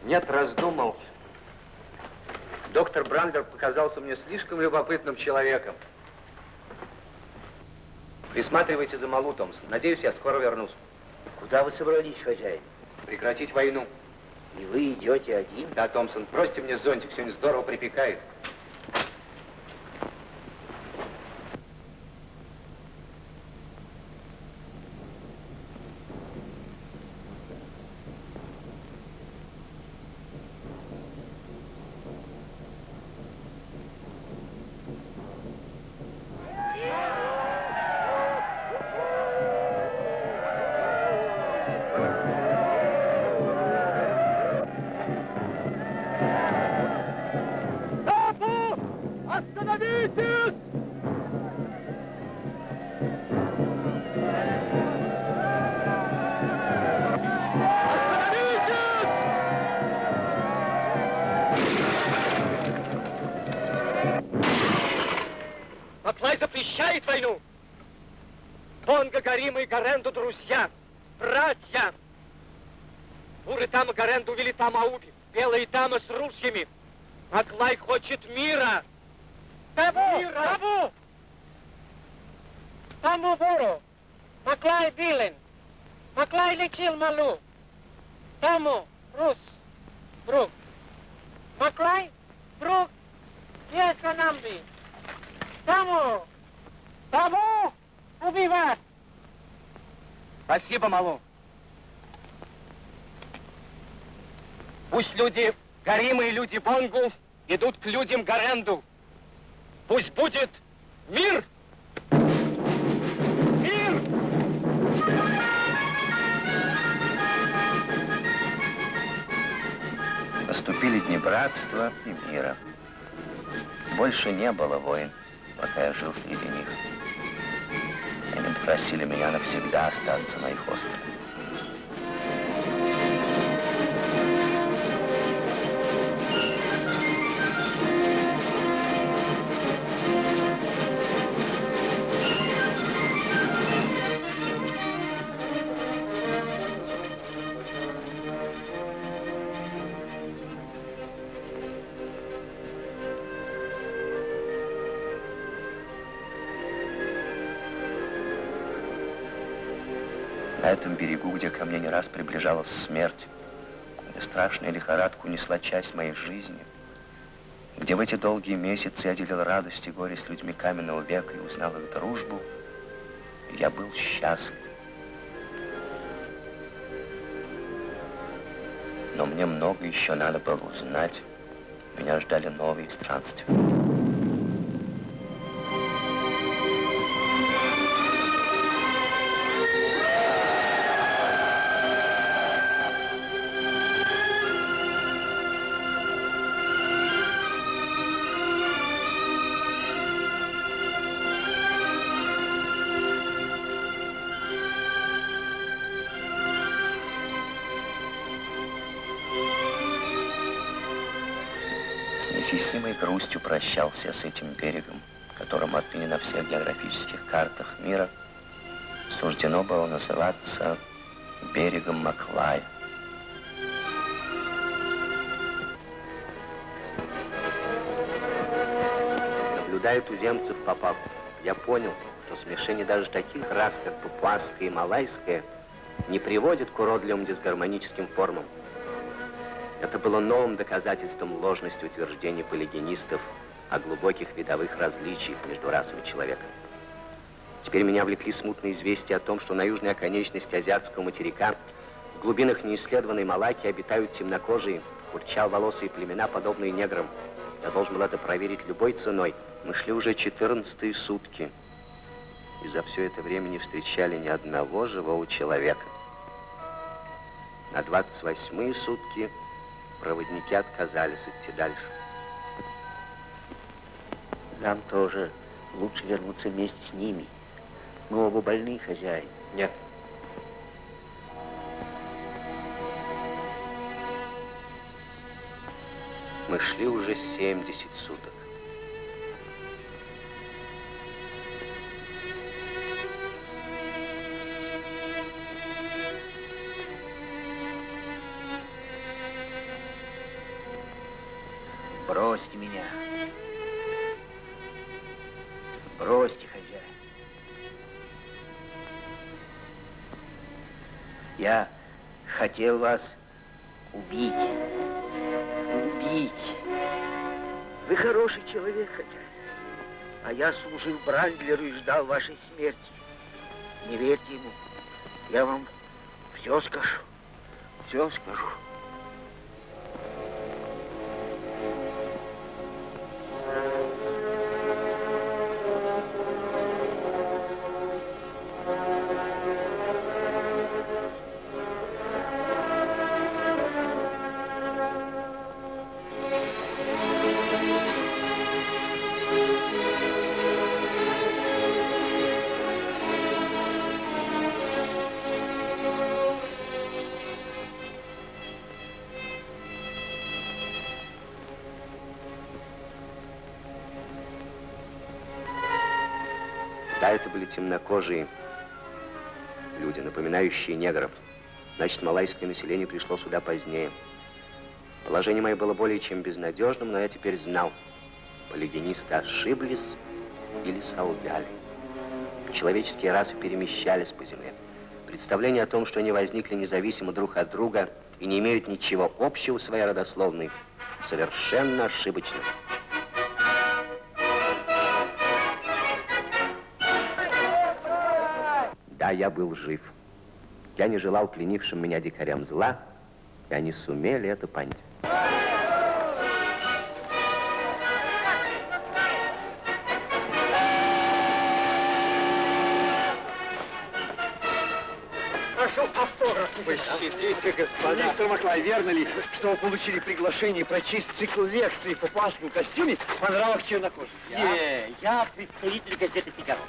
Нет, раздумал. Доктор Брандер показался мне слишком любопытным человеком. Присматривайте за Малу, Томпсон. Надеюсь, я скоро вернусь. Куда вы собрались, хозяин? Прекратить войну. И вы идете один? Да, Томпсон, бросьте мне зонтик, сегодня здорово припекает. Гарима и Гаренду друзья, братья. Буры там и Гаренду увели там Ауби, белые дамы с ружьями. Маклай хочет мира. Табу! Мира. Табу! Тому буру! Маклай Билен! Маклай лечил Малу! Тому, Рус, друг! Маклай, друг, есть Анамби! Тому! Тому! Убивать! Спасибо, Малу. Пусть люди Гарима и люди Бонгу идут к людям Гаренду. Пусть будет мир! Мир! Наступили дни братства и мира. Больше не было войн, пока я жил среди них. Они попросили меня навсегда остаться на их острове. Приближалась смерть, где страшная лихорадка унесла часть моей жизни, где в эти долгие месяцы я делил радость и горе с людьми каменного века и узнал их дружбу, я был счастлив. Но мне много еще надо было узнать. Меня ждали новые странствия. Неизъяснимой грустью прощался с этим берегом, которому отныне на всех географических картах мира суждено было называться берегом Маклая. Наблюдая туземцев попав, я понял, что смешение даже таких рас, как папуасская и малайская, не приводит к уродливым дисгармоническим формам. Это было новым доказательством ложности утверждений полигенистов о глубоких видовых различиях между расами человека. Теперь меня влекли смутные известия о том, что на южной оконечности азиатского материка в глубинах неисследованной Малаки обитают темнокожие, курчал-волосые племена, подобные неграм. Я должен был это проверить любой ценой. Мы шли уже 14 сутки, и за все это время не встречали ни одного живого человека. На 28 сутки проводники отказались идти дальше. Нам тоже лучше вернуться вместе с ними. Мы оба больны, хозяин. Нет. Мы шли уже 70 суток. Бросьте меня. Бросьте, хозяин. Я хотел вас убить. Убить. Вы хороший человек, хозяин. А я служил Брандлеру и ждал вашей смерти. Не верьте ему. Я вам все скажу. Все скажу. Это были темнокожие люди, напоминающие негров. Значит, малайское население пришло сюда позднее. Положение мое было более чем безнадежным, но я теперь знал. Полигенисты ошиблись или солгали. Человеческие расы перемещались по земле. Представление о том, что они возникли независимо друг от друга и не имеют ничего общего своей родословной, совершенно ошибочно. Да, я был жив. Я не желал пленившим меня дикарям зла, и они сумели это понять. Господа. Маклай, верно ли, что вы получили приглашение прочесть цикл лекций по пасскому костюме по нравах чернокожих? Я, я представитель газеты «Фигаро».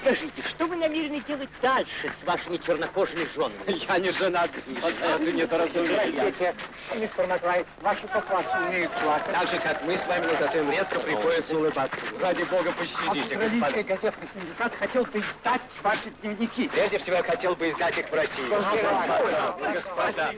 Скажите, что вы намерены делать дальше с вашими чернокожими женами? Я не женат, господа, это недоразумение. Мистер Маклай, ваши папаши умеют плакать. Так же, как мы с вами, но зато им редко приходится улыбаться. Ради бога, пощадите, Австралийский господа. газетный синдикат хотел бы издать ваши дневники. Прежде всего, я хотел бы издать их в России. Господа.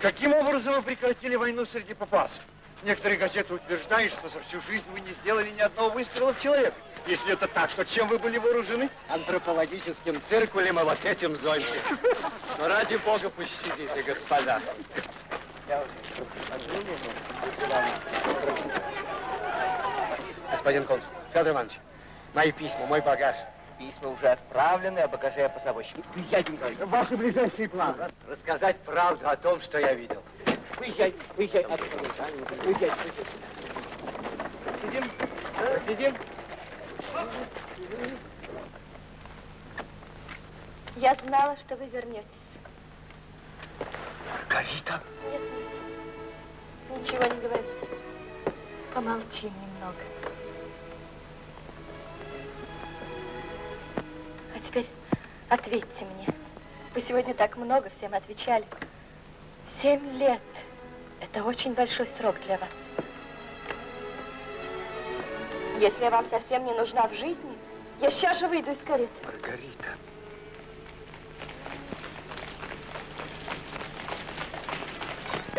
Каким образом вы прекратили войну среди папасов? Некоторые газеты утверждают, что за всю жизнь вы не сделали ни одного выстрела в человека. Если это так, то чем вы были вооружены? Антропологическим циркулем и вот этим зонтиком. Но ради бога пощадите, господа. Господин консул, Федор Иванович, мои письма, мой багаж. Письма уже отправлены, а багаже я позабочник. Дяденька, ваши ближайшие планы. Рассказать правду о том, что я видел. Выезжай, выезжай. Выезжай, Сидим? Сидим? Я знала, что вы вернетесь. Маргарита? Нет, нет. Ничего не говори. Помолчим немного. А теперь ответьте мне. Вы сегодня так много всем отвечали. Семь лет. Это очень большой срок для вас. Если я вам совсем не нужна в жизни, я сейчас же выйду из кареты. Маргарита.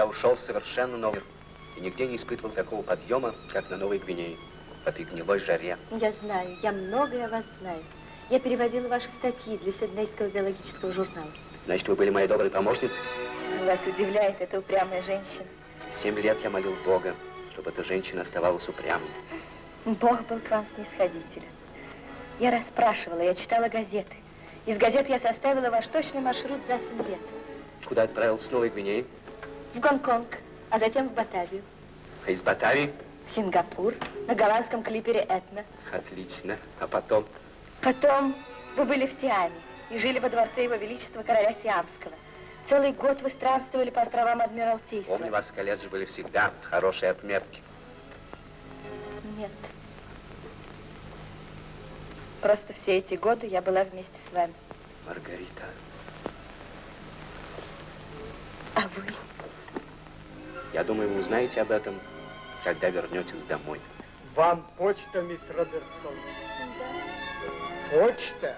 Я ушел в совершенно новый мир и нигде не испытывал такого подъема, как на Новой Гвинее, в этой гнилой жаре. Я знаю, я многое о вас знаю. Я переводила ваши статьи для Сиднейского биологического журнала. Значит, вы были моей доброй помощницей? Вас удивляет эта упрямая женщина. Семь лет я молил Бога, чтобы эта женщина оставалась упрямой. Бог был к вам снисходителен. Я расспрашивала, я читала газеты. Из газет я составила ваш точный маршрут за семь лет. Куда отправился с Новой Гвинеи? В Гонконг, а затем в Батавию, А из Батавии? в Сингапур, на голландском клипере «Этна». Отлично. А потом? Потом вы были в Сиаме и жили во дворце Его Величества короля Сиамского. Целый год вы странствовали по островам Адмиралтейства. Помню, вас в колледже были всегда хорошие отметки. Нет. Просто все эти годы я была вместе с вами. Маргарита. А вы? Я думаю, вы узнаете об этом, когда вернетесь домой. Вам почта, мисс Робертсон. Почта?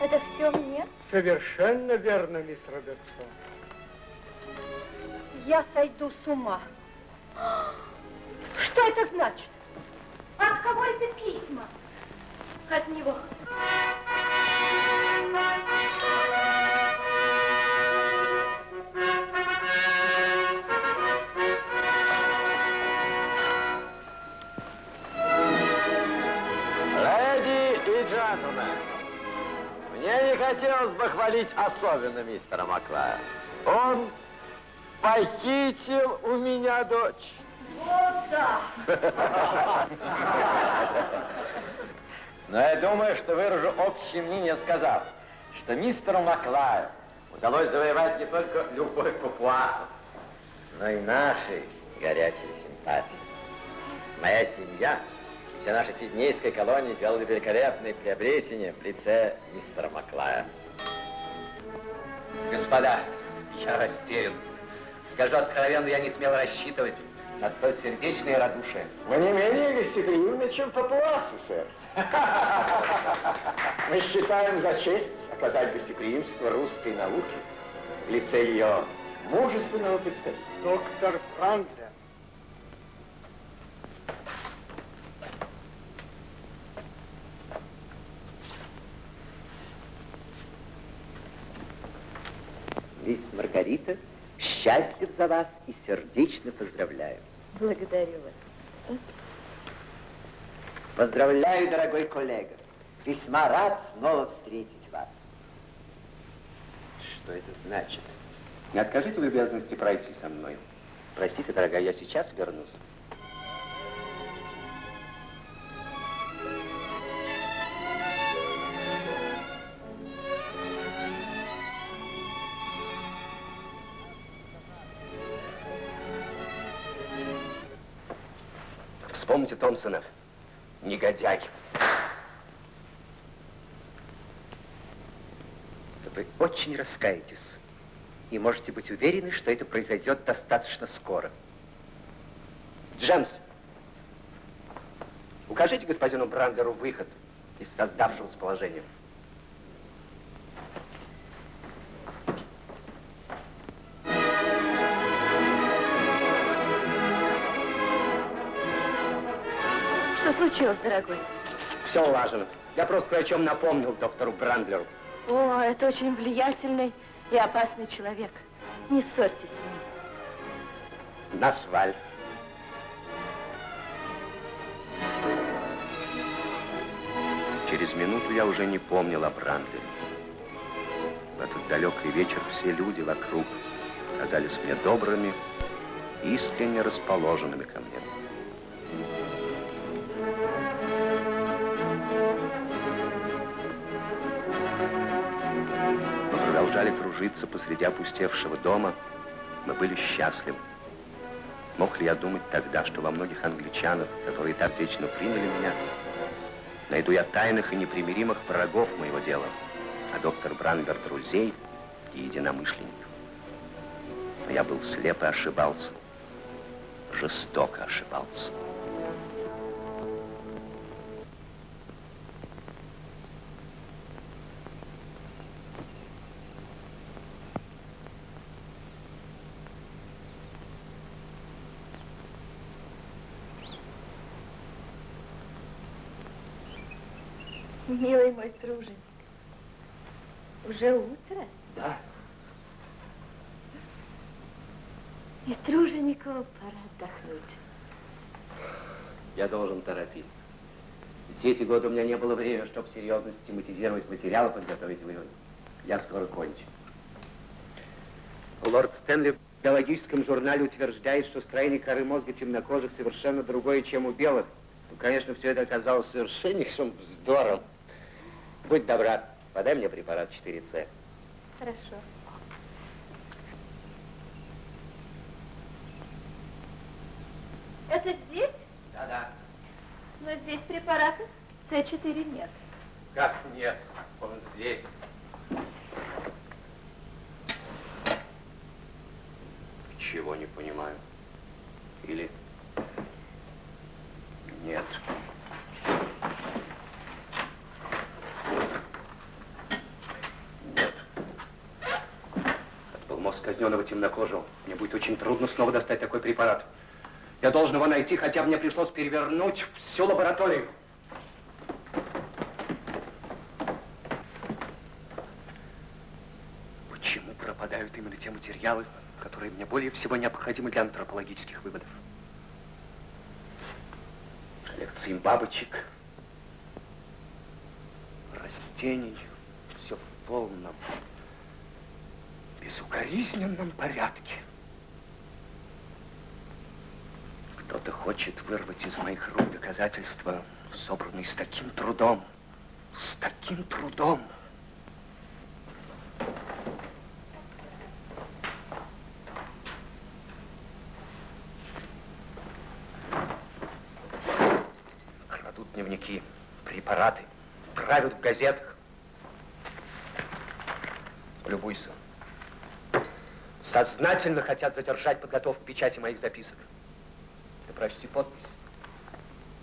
Это все мне? Совершенно верно, мисс Робертсон. Я сойду с ума. Что это значит? От кого это письма? От него. Хотелось бы хвалить особенно мистера Маклая. Он похитил у меня дочь. Вот да. Но я думаю, что выражу общее мнение, сказав, что мистеру Маклаю удалось завоевать не только любовь папуасов, но и наши горячие симпатии. Моя семья, вся наша сиднейская колония делали великолепные приобретения в лице мистера Маклая. Господа, я растерян. Скажу откровенно, я не смел рассчитывать на столь сердечное радушие. Вы не менее гостеприимны, чем папуасы, сэр. Мы считаем за честь оказать гостеприимство русской науке в лице ее мужественного представителя. Доктор Франклин. Мисс Маргарита, счастлив за вас и сердечно поздравляю. Благодарю вас. Поздравляю, дорогой коллега. Весьма рад снова встретить вас. Что это значит? Не откажите в любезности пройти со мной. Простите, дорогая, я сейчас вернусь. Вспомните Томпсона. Негодяй. Вы очень раскаетесь. И можете быть уверены, что это произойдет достаточно скоро. Джемс, укажите господину Брандеру выход из создавшегося положения. Случилось, дорогой? Все улажено. Я просто кое о чем напомнил доктору Брандлеру. О, это очень влиятельный и опасный человек. Не ссорьтесь с ним. Наш вальс. Через минуту я уже не помнил о Брандлере. В этот далекий вечер все люди вокруг казались мне добрыми, искренне расположенными ко мне. Кружиться посреди опустевшего дома. Мы были счастливы. Мог ли я думать тогда, что во многих англичанах, которые так вечно приняли меня, найду я тайных и непримиримых врагов моего дела, а доктор Бранбер друзей и единомышленников. Но я был слеп и ошибался. Жестоко ошибался. Милый мой труженик, уже утро? Да. И труженику пора отдохнуть. Я должен торопиться. Все эти годы у меня не было времени, чтобы серьезно систематизировать материалы, подготовить выводы. Я скоро кончу. Лорд Стэнли в биологическом журнале утверждает, что строение коры мозга темнокожих совершенно другое, чем у белых. Ну, конечно, все это оказалось совершеннейшим вздором. Будь добра, подай мне препарат 4С. Хорошо. Это здесь? Да-да. Но здесь препарата С4 нет. Как нет? Он здесь. Чего не понимаю. Или нет. Нет. Мозг казненного темнокожего. Мне будет очень трудно снова достать такой препарат. Я должен его найти, хотя мне пришлось перевернуть всю лабораторию. Почему пропадают именно те материалы, которые мне более всего необходимы для антропологических выводов? Коллекции бабочек, растений, все в полном, безукоризненном порядке. Кто-то хочет вырвать из моих рук доказательства, собранные с таким трудом, с таким трудом. Крадут дневники, препараты, травят в газетах. Полюбуйся. Сознательно хотят задержать подготовку печати моих записок. Ты прочти подпись.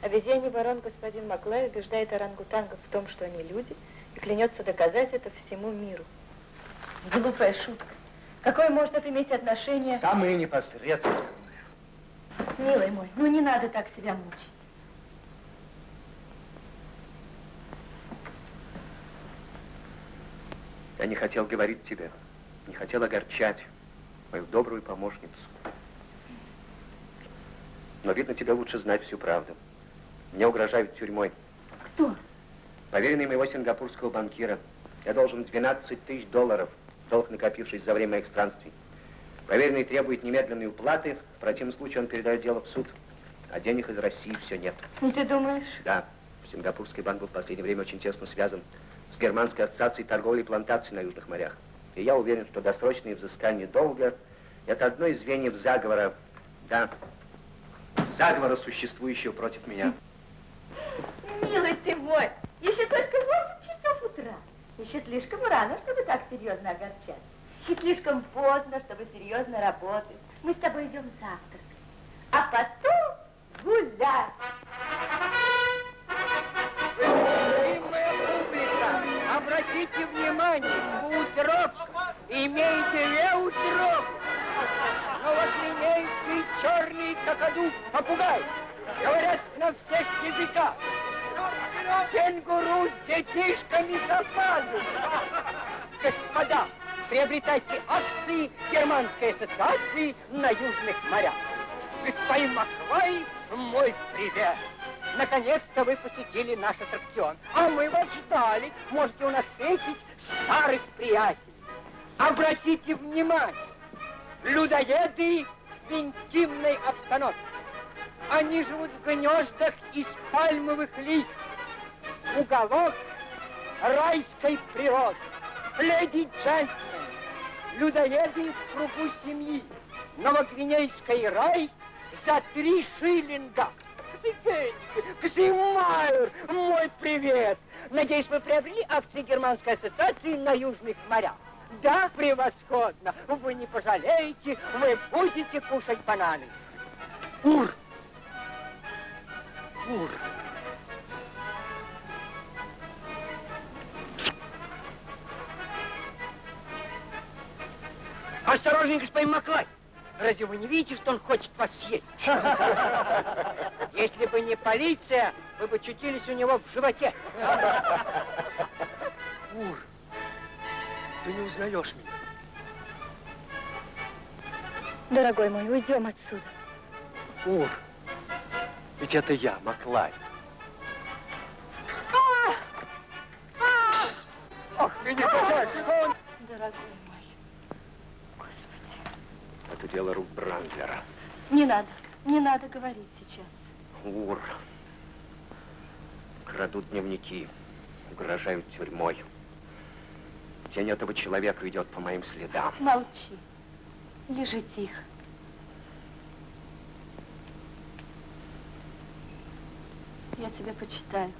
Обезьяний барон господин Маклай убеждает орангутангов в том, что они люди, и клянется доказать это всему миру. Глупая шутка. Какое может это иметь отношение? Самые непосредственные. Милый мой, ну не надо так себя мучить. Я не хотел говорить тебе, не хотел огорчать мою добрую помощницу. Но, видно, тебе лучше знать всю правду. Мне угрожают тюрьмой. Кто? Поверенный моего сингапурского банкира. Я должен 12 тысяч долларов, долг накопившись за время моих странствий. Поверенный требует немедленной уплаты, в противном случае он передает дело в суд. А денег из России все нет. И ты думаешь? Да. Сингапурский банк был в последнее время очень тесно связан с Германской ассоциацией торговли и плантаций на Южных морях. И я уверен, что досрочное взыскание долга – это одно из звеньев заговора, да, заговора, существующего против меня. Милый ты мой, еще только 8 часов утра. Еще слишком рано, чтобы так серьезно огорчать. И слишком поздно, чтобы серьезно работать. Мы с тобой идем завтракать, а потом гулять. Обратите внимание, утрок, имеете ли утрок? Новоклинейский черный какаду попугай говорят на всех языках. Кенгуру с детишками запали. Господа, приобретайте акции Германской ассоциации на Южных морях. Господин Маклай, мой привет. Наконец-то вы посетили наш аттракцион. А мы вас ждали. Можете у нас встретить старых приятелей. Обратите внимание, людоеды в интимной обстановке. Они живут в гнездах из пальмовых листьев. Уголок райской природы. Леди и джентльмены, людоеды в кругу семьи. Новогвинейский рай за три шиллинга. Ксимайер, мой привет! Надеюсь, вы приобрели акции Германской ассоциации на Южных морях. Да, превосходно. Вы не пожалеете, вы будете кушать бананы. Ур! Ур! Осторожней, господин Маклай! Разве вы не видите, что он хочет вас съесть? Если бы не полиция, вы бы чутились у него в животе. Ур, ты не узнаешь меня. Дорогой мой, уйдем отсюда. Ур, ведь это я, Маклай. Ах, ты не понимаешь, что он... Дорогой Это дело рук Брандлера. Не надо, не надо говорить сейчас. Ур. Крадут дневники, угрожают тюрьмой. Тень этого человека идет по моим следам. Молчи. Лежи тихо. Я тебя почитаю.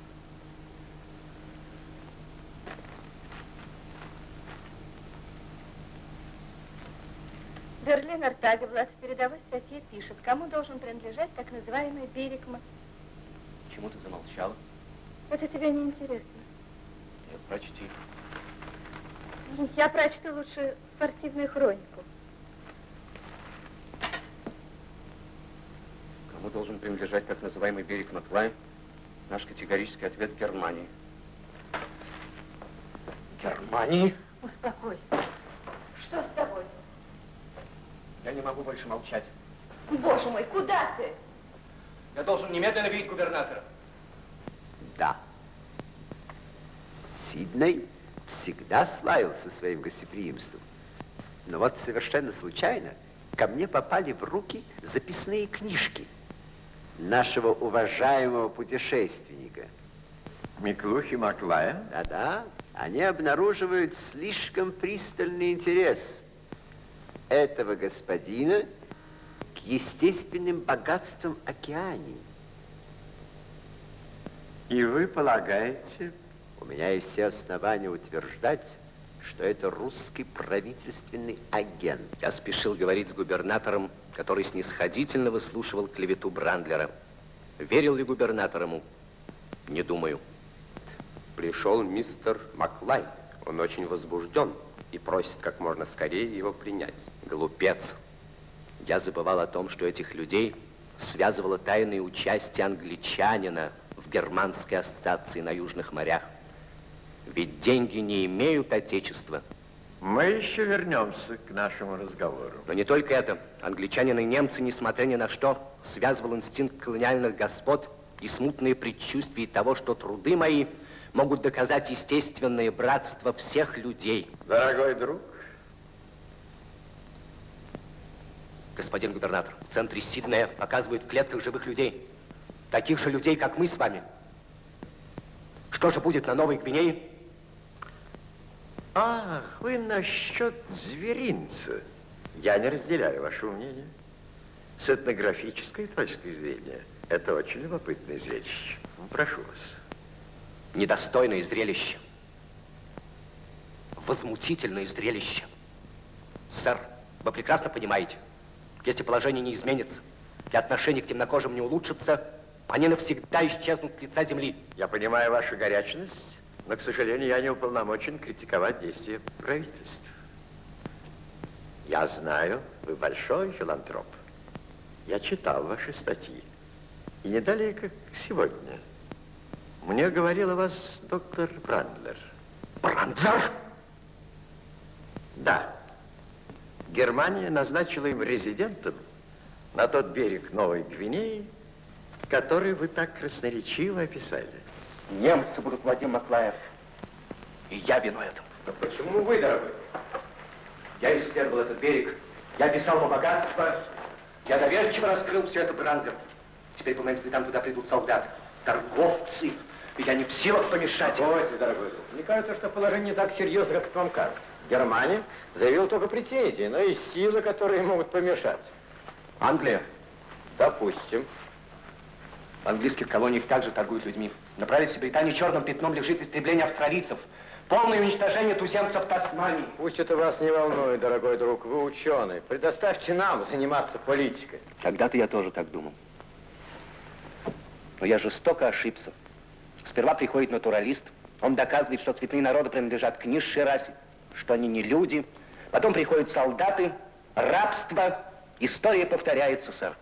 Берлинер Тагеблат в передовой статье пишет, кому должен принадлежать так называемый берег М- Почему ты замолчала? Это тебе не интересно. Нет, прочти. Я прочту лучше спортивную хронику. Кому должен принадлежать так называемый берег Маклай? Наш категорический ответ Германии. Германии? Успокойся. Что с тобой? Я не могу больше молчать. Боже мой, куда ты? Я должен немедленно видеть губернатора. Да. Сидней всегда славился своим гостеприимством. Но вот совершенно случайно ко мне попали в руки записные книжки нашего уважаемого путешественника. Миклухи Маклая? Да-да, они обнаруживают слишком пристальный интерес этого господина к естественным богатствам океании. И вы полагаете? У меня есть все основания утверждать, что это русский правительственный агент. Я спешил говорить с губернатором, который снисходительно выслушивал клевету Брандлера. Верил ли губернатор ему? Не думаю. Пришел мистер Маклай. Он очень возбужден и просит как можно скорее его принять. Глупец. Я забывал о том, что этих людей связывало тайное участие англичанина в германской ассоциации на Южных морях. Ведь деньги не имеют отечества. Мы еще вернемся к нашему разговору. Но не только это. Англичанины и немцы, несмотря ни на что, связывал инстинкт колониальных господ и смутные предчувствия того, что труды мои могут доказать естественное братство всех людей. Дорогой друг. Господин губернатор, в центре Сиднея показывают в клетках живых людей. Таких же людей, как мы с вами. Что же будет на Новой Гвинее? Ах, вы насчет зверинца. Я не разделяю ваше мнение. С этнографической точки зрения, это очень любопытное зрелище. Прошу вас. Недостойное зрелище. Возмутительное зрелище. Сэр, вы прекрасно понимаете, если положение не изменится, и отношение к темнокожим не улучшится, они навсегда исчезнут с лица земли. Я понимаю вашу горячность, но, к сожалению, я не уполномочен критиковать действия правительства. Я знаю, вы большой филантроп. Я читал ваши статьи. И не далее, как сегодня. Мне говорил о вас доктор Брандлер. Брандлер? Да. Германия назначила им резидентом на тот берег Новой Гвинеи, который вы так красноречиво описали. Немцы будут Владимир Маклаев. И я вину этому. Но почему вы, дорогой? Я исследовал этот берег, я писал о богатство, я доверчиво раскрыл все это Брандер. Теперь, по моим следам, туда придут солдаты, торговцы, и я не в силах помешать им. Погодите, дорогой друг. Мне кажется, что положение не так серьезно, как вам кажется. Германия заявила только претензии, но и силы, которые могут помешать. Англия. Допустим. В английских колониях также торгуют людьми. На правительстве Британии черным пятном лежит истребление австралийцев. Полное уничтожение туземцев Тасмании. Пусть это вас не волнует, дорогой друг, вы ученый. Предоставьте нам заниматься политикой. Когда-то я тоже так думал. Но я жестоко ошибся. Сперва приходит натуралист, он доказывает, что цветные народы принадлежат к низшей расе, что они не люди. Потом приходят солдаты, рабство. История повторяется, сэр.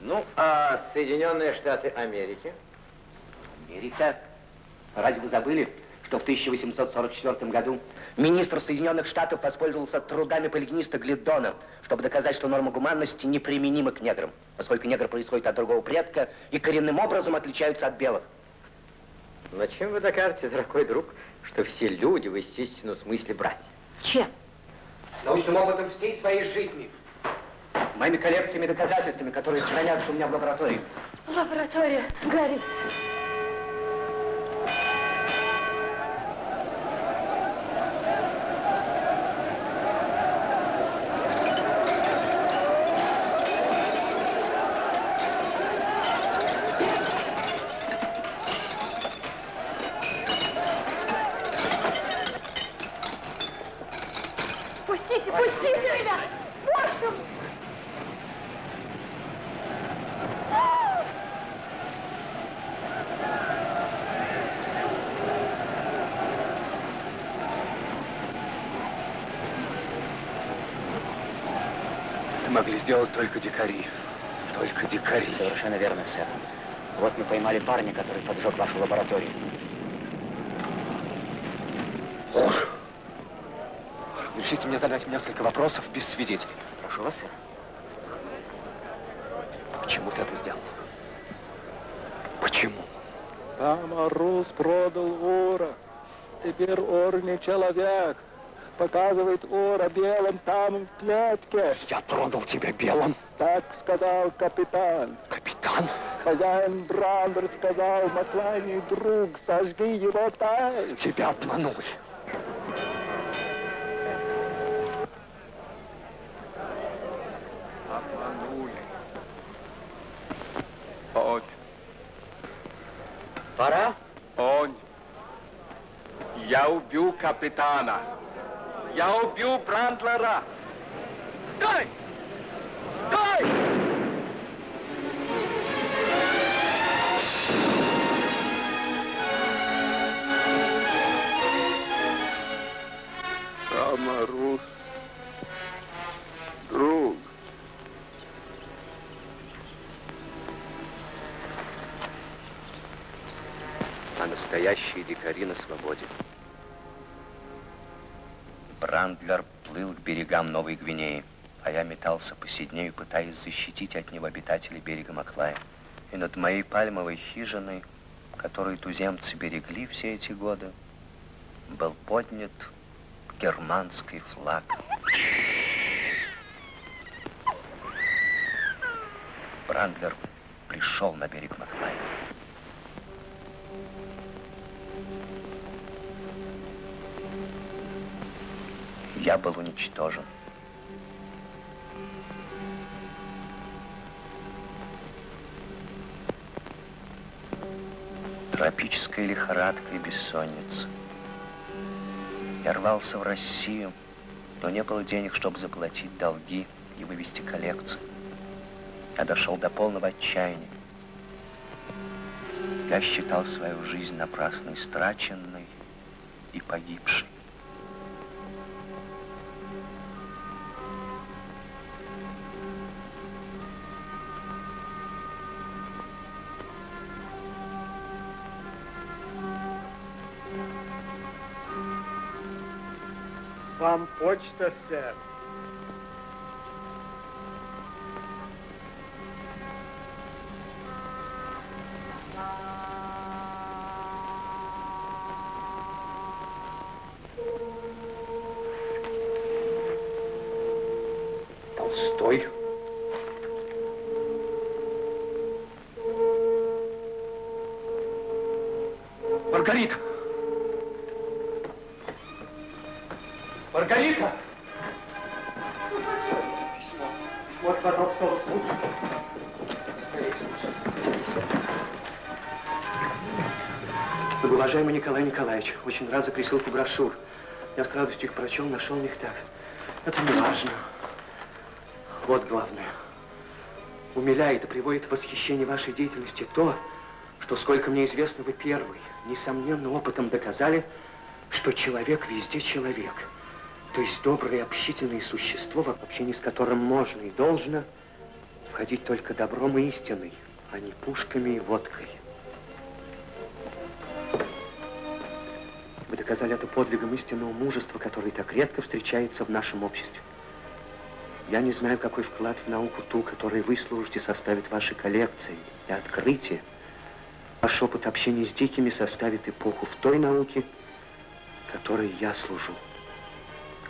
Ну, а Соединенные Штаты Америки? Америка? Разве вы забыли, что в 1844 году министр Соединенных Штатов воспользовался трудами полигниста Глидона, чтобы доказать, что норма гуманности неприменима к неграм, поскольку негры происходят от другого предка и коренным образом отличаются от белых. Но чем вы докажете, дорогой друг, что все люди в естественном смысле братья? Чем? Научным опытом всей своей жизни. Моими коллекциями и доказательствами, которые хранятся у меня в лаборатории. Лаборатория, Гарри. Пустите, пустите меня! Боже мой! Это могли сделать только дикари. Только дикари. Совершенно верно, сэр. Вот мы поймали парня, который поджег вашу лабораторию. Разрешите мне задать несколько вопросов без свидетелей. Прошу вас, сэр. Почему ты это сделал? Почему? Там Арус продал Ора. Теперь Ор не человек. Показывает Ора белым там в клетке. Я продал тебя белым? Так сказал капитан. Капитан? Хозяин Брандер сказал Маклайне, друг, сожги его тай. Тебя обманули. Обманули. Он. Пора? Он. Я убил капитана. Я убил Брандлера. Стой! Стой! Там Арус. Друг. а настоящие дикари на свободе. Берегам Новой Гвинеи, а я метался по Сиднею, пытаясь защитить от него обитателей берега Маклая. И над моей пальмовой хижиной, которую туземцы берегли все эти годы, был поднят германский флаг. Брандлер пришел на берег Маклая. Я был уничтожен. Тропическая лихорадка и бессонница. Я рвался в Россию, но не было денег, чтобы заплатить долги и вывести коллекцию. Я дошел до полного отчаяния. Я считал свою жизнь напрасно истраченной и погибшей. Вам почта, сэр. Толстой? Николай Николаевич, очень рад за присылку брошюр. Я с радостью их прочел, нашел в них так. Это не важно. Вот главное. Умиляет и приводит в восхищение вашей деятельности то, что, сколько мне известно, вы первый, несомненно, опытом доказали, что человек везде человек. То есть доброе общительное существо, в общении с которым можно и должно входить только добром и истиной, а не пушками и водкой. Доказали это подвигом истинного мужества, который так редко встречается в нашем обществе. Я не знаю, какой вклад в науку ту, который вы служите, составит ваши коллекции и открытия. Ваш опыт общения с дикими составит эпоху в той науке, которой я служу.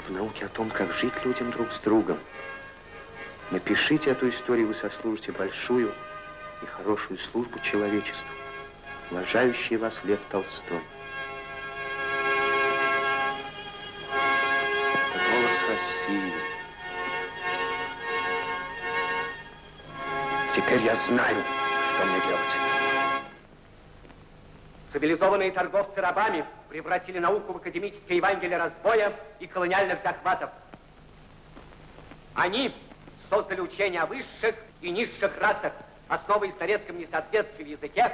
В науке о том, как жить людям друг с другом. Напишите эту историю, вы сослужите большую и хорошую службу человечеству. Уважающий вас Лев Толстой. России. Теперь я знаю, что мне делать. Цивилизованные торговцы рабами превратили науку в академическое Евангелие разбоя и колониальных захватов. Они создали учение о высших и низших расах, основываясь на несоответствии в языке,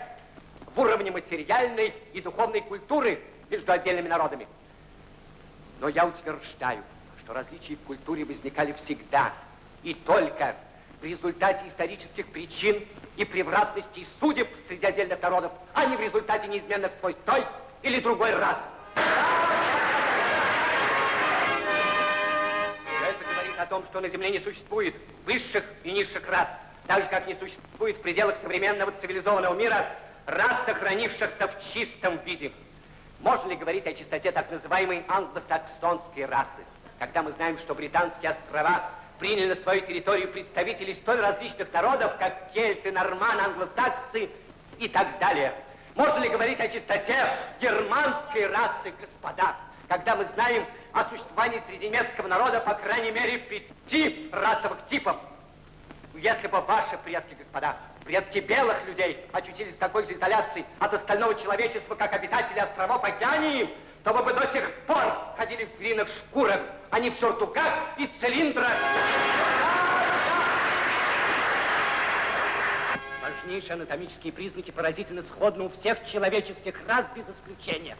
в уровне материальной и духовной культуры между отдельными народами. Но я утверждаю, что различия в культуре возникали всегда и только в результате исторических причин и превратностей судеб среди отдельных народов, а не в результате неизменных свойств той или другой расы. Все это говорит о том, что на Земле не существует высших и низших рас, так же, как не существует в пределах современного цивилизованного мира рас, сохранившихся в чистом виде. Можно ли говорить о чистоте так называемой англосаксонской расы, когда мы знаем, что британские острова приняли на свою территорию представителей столь различных народов, как кельты, норманы, англосаксы и так далее. Можно ли говорить о чистоте германской расы, господа, когда мы знаем о существовании среди немецкого народа по крайней мере пяти расовых типов? Если бы ваши предки, господа, предки белых людей очутились в такой же изоляции от остального человечества, как обитатели островов Океании, то вы до сих пор ходили в звериных шкурах, а не в сюртуках и цилиндрах. Важнейшие анатомические признаки поразительно сходны у всех человеческих рас без исключения.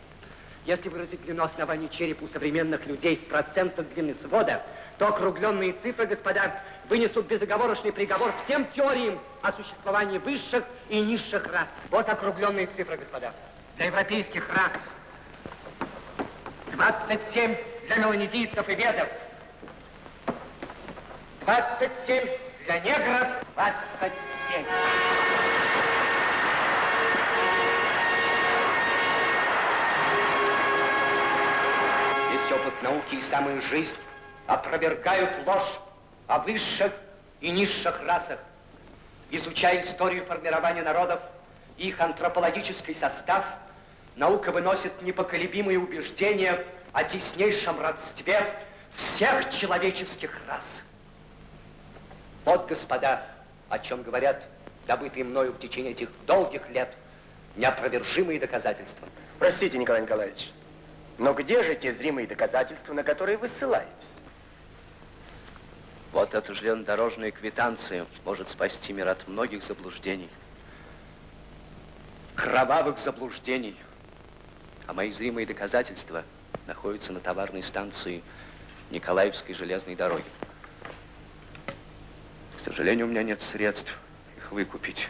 Если выразить длину основания черепа у современных людей в процентах длины свода, то округленные цифры, господа, вынесут безоговорочный приговор всем теориям о существовании высших и низших рас. Вот округленные цифры, господа. Для европейских рас 27 для меланезийцев и ведов. 27 для негров. 27. Весь опыт науки и самая жизнь опровергают ложь о высших и низших расах. Изучая историю формирования народов и их антропологический состав, наука выносит непоколебимые убеждения о теснейшем родстве всех человеческих рас. Вот, господа, о чем говорят добытые мною в течение этих долгих лет неопровержимые доказательства. Простите, Николай Николаевич, но где же те зримые доказательства, на которые вы ссылаетесь? Вот эта железнодорожная квитанция может спасти мир от многих заблуждений. Кровавых заблуждений. А мои зримые доказательства находятся на товарной станции Николаевской железной дороги. К сожалению, у меня нет средств их выкупить.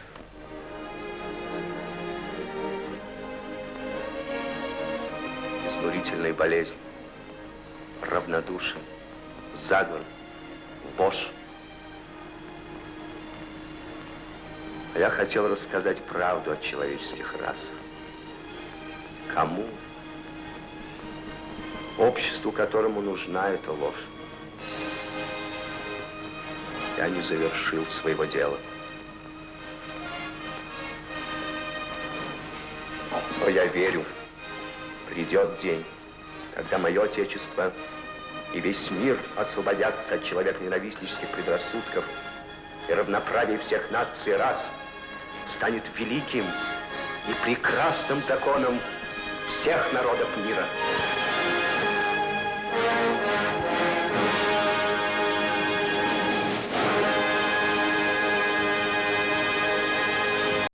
Изнурительная болезнь. равнодушен, заговор, ложь. А я хотел рассказать правду о человеческих расах. Кому? Обществу, которому нужна эта ложь. Я не завершил своего дела. Но я верю, придет день, когда мое Отечество и весь мир освободятся от человек-ненавистнических предрассудков и равноправие всех наций и рас станет великим и прекрасным законом всех народов мира.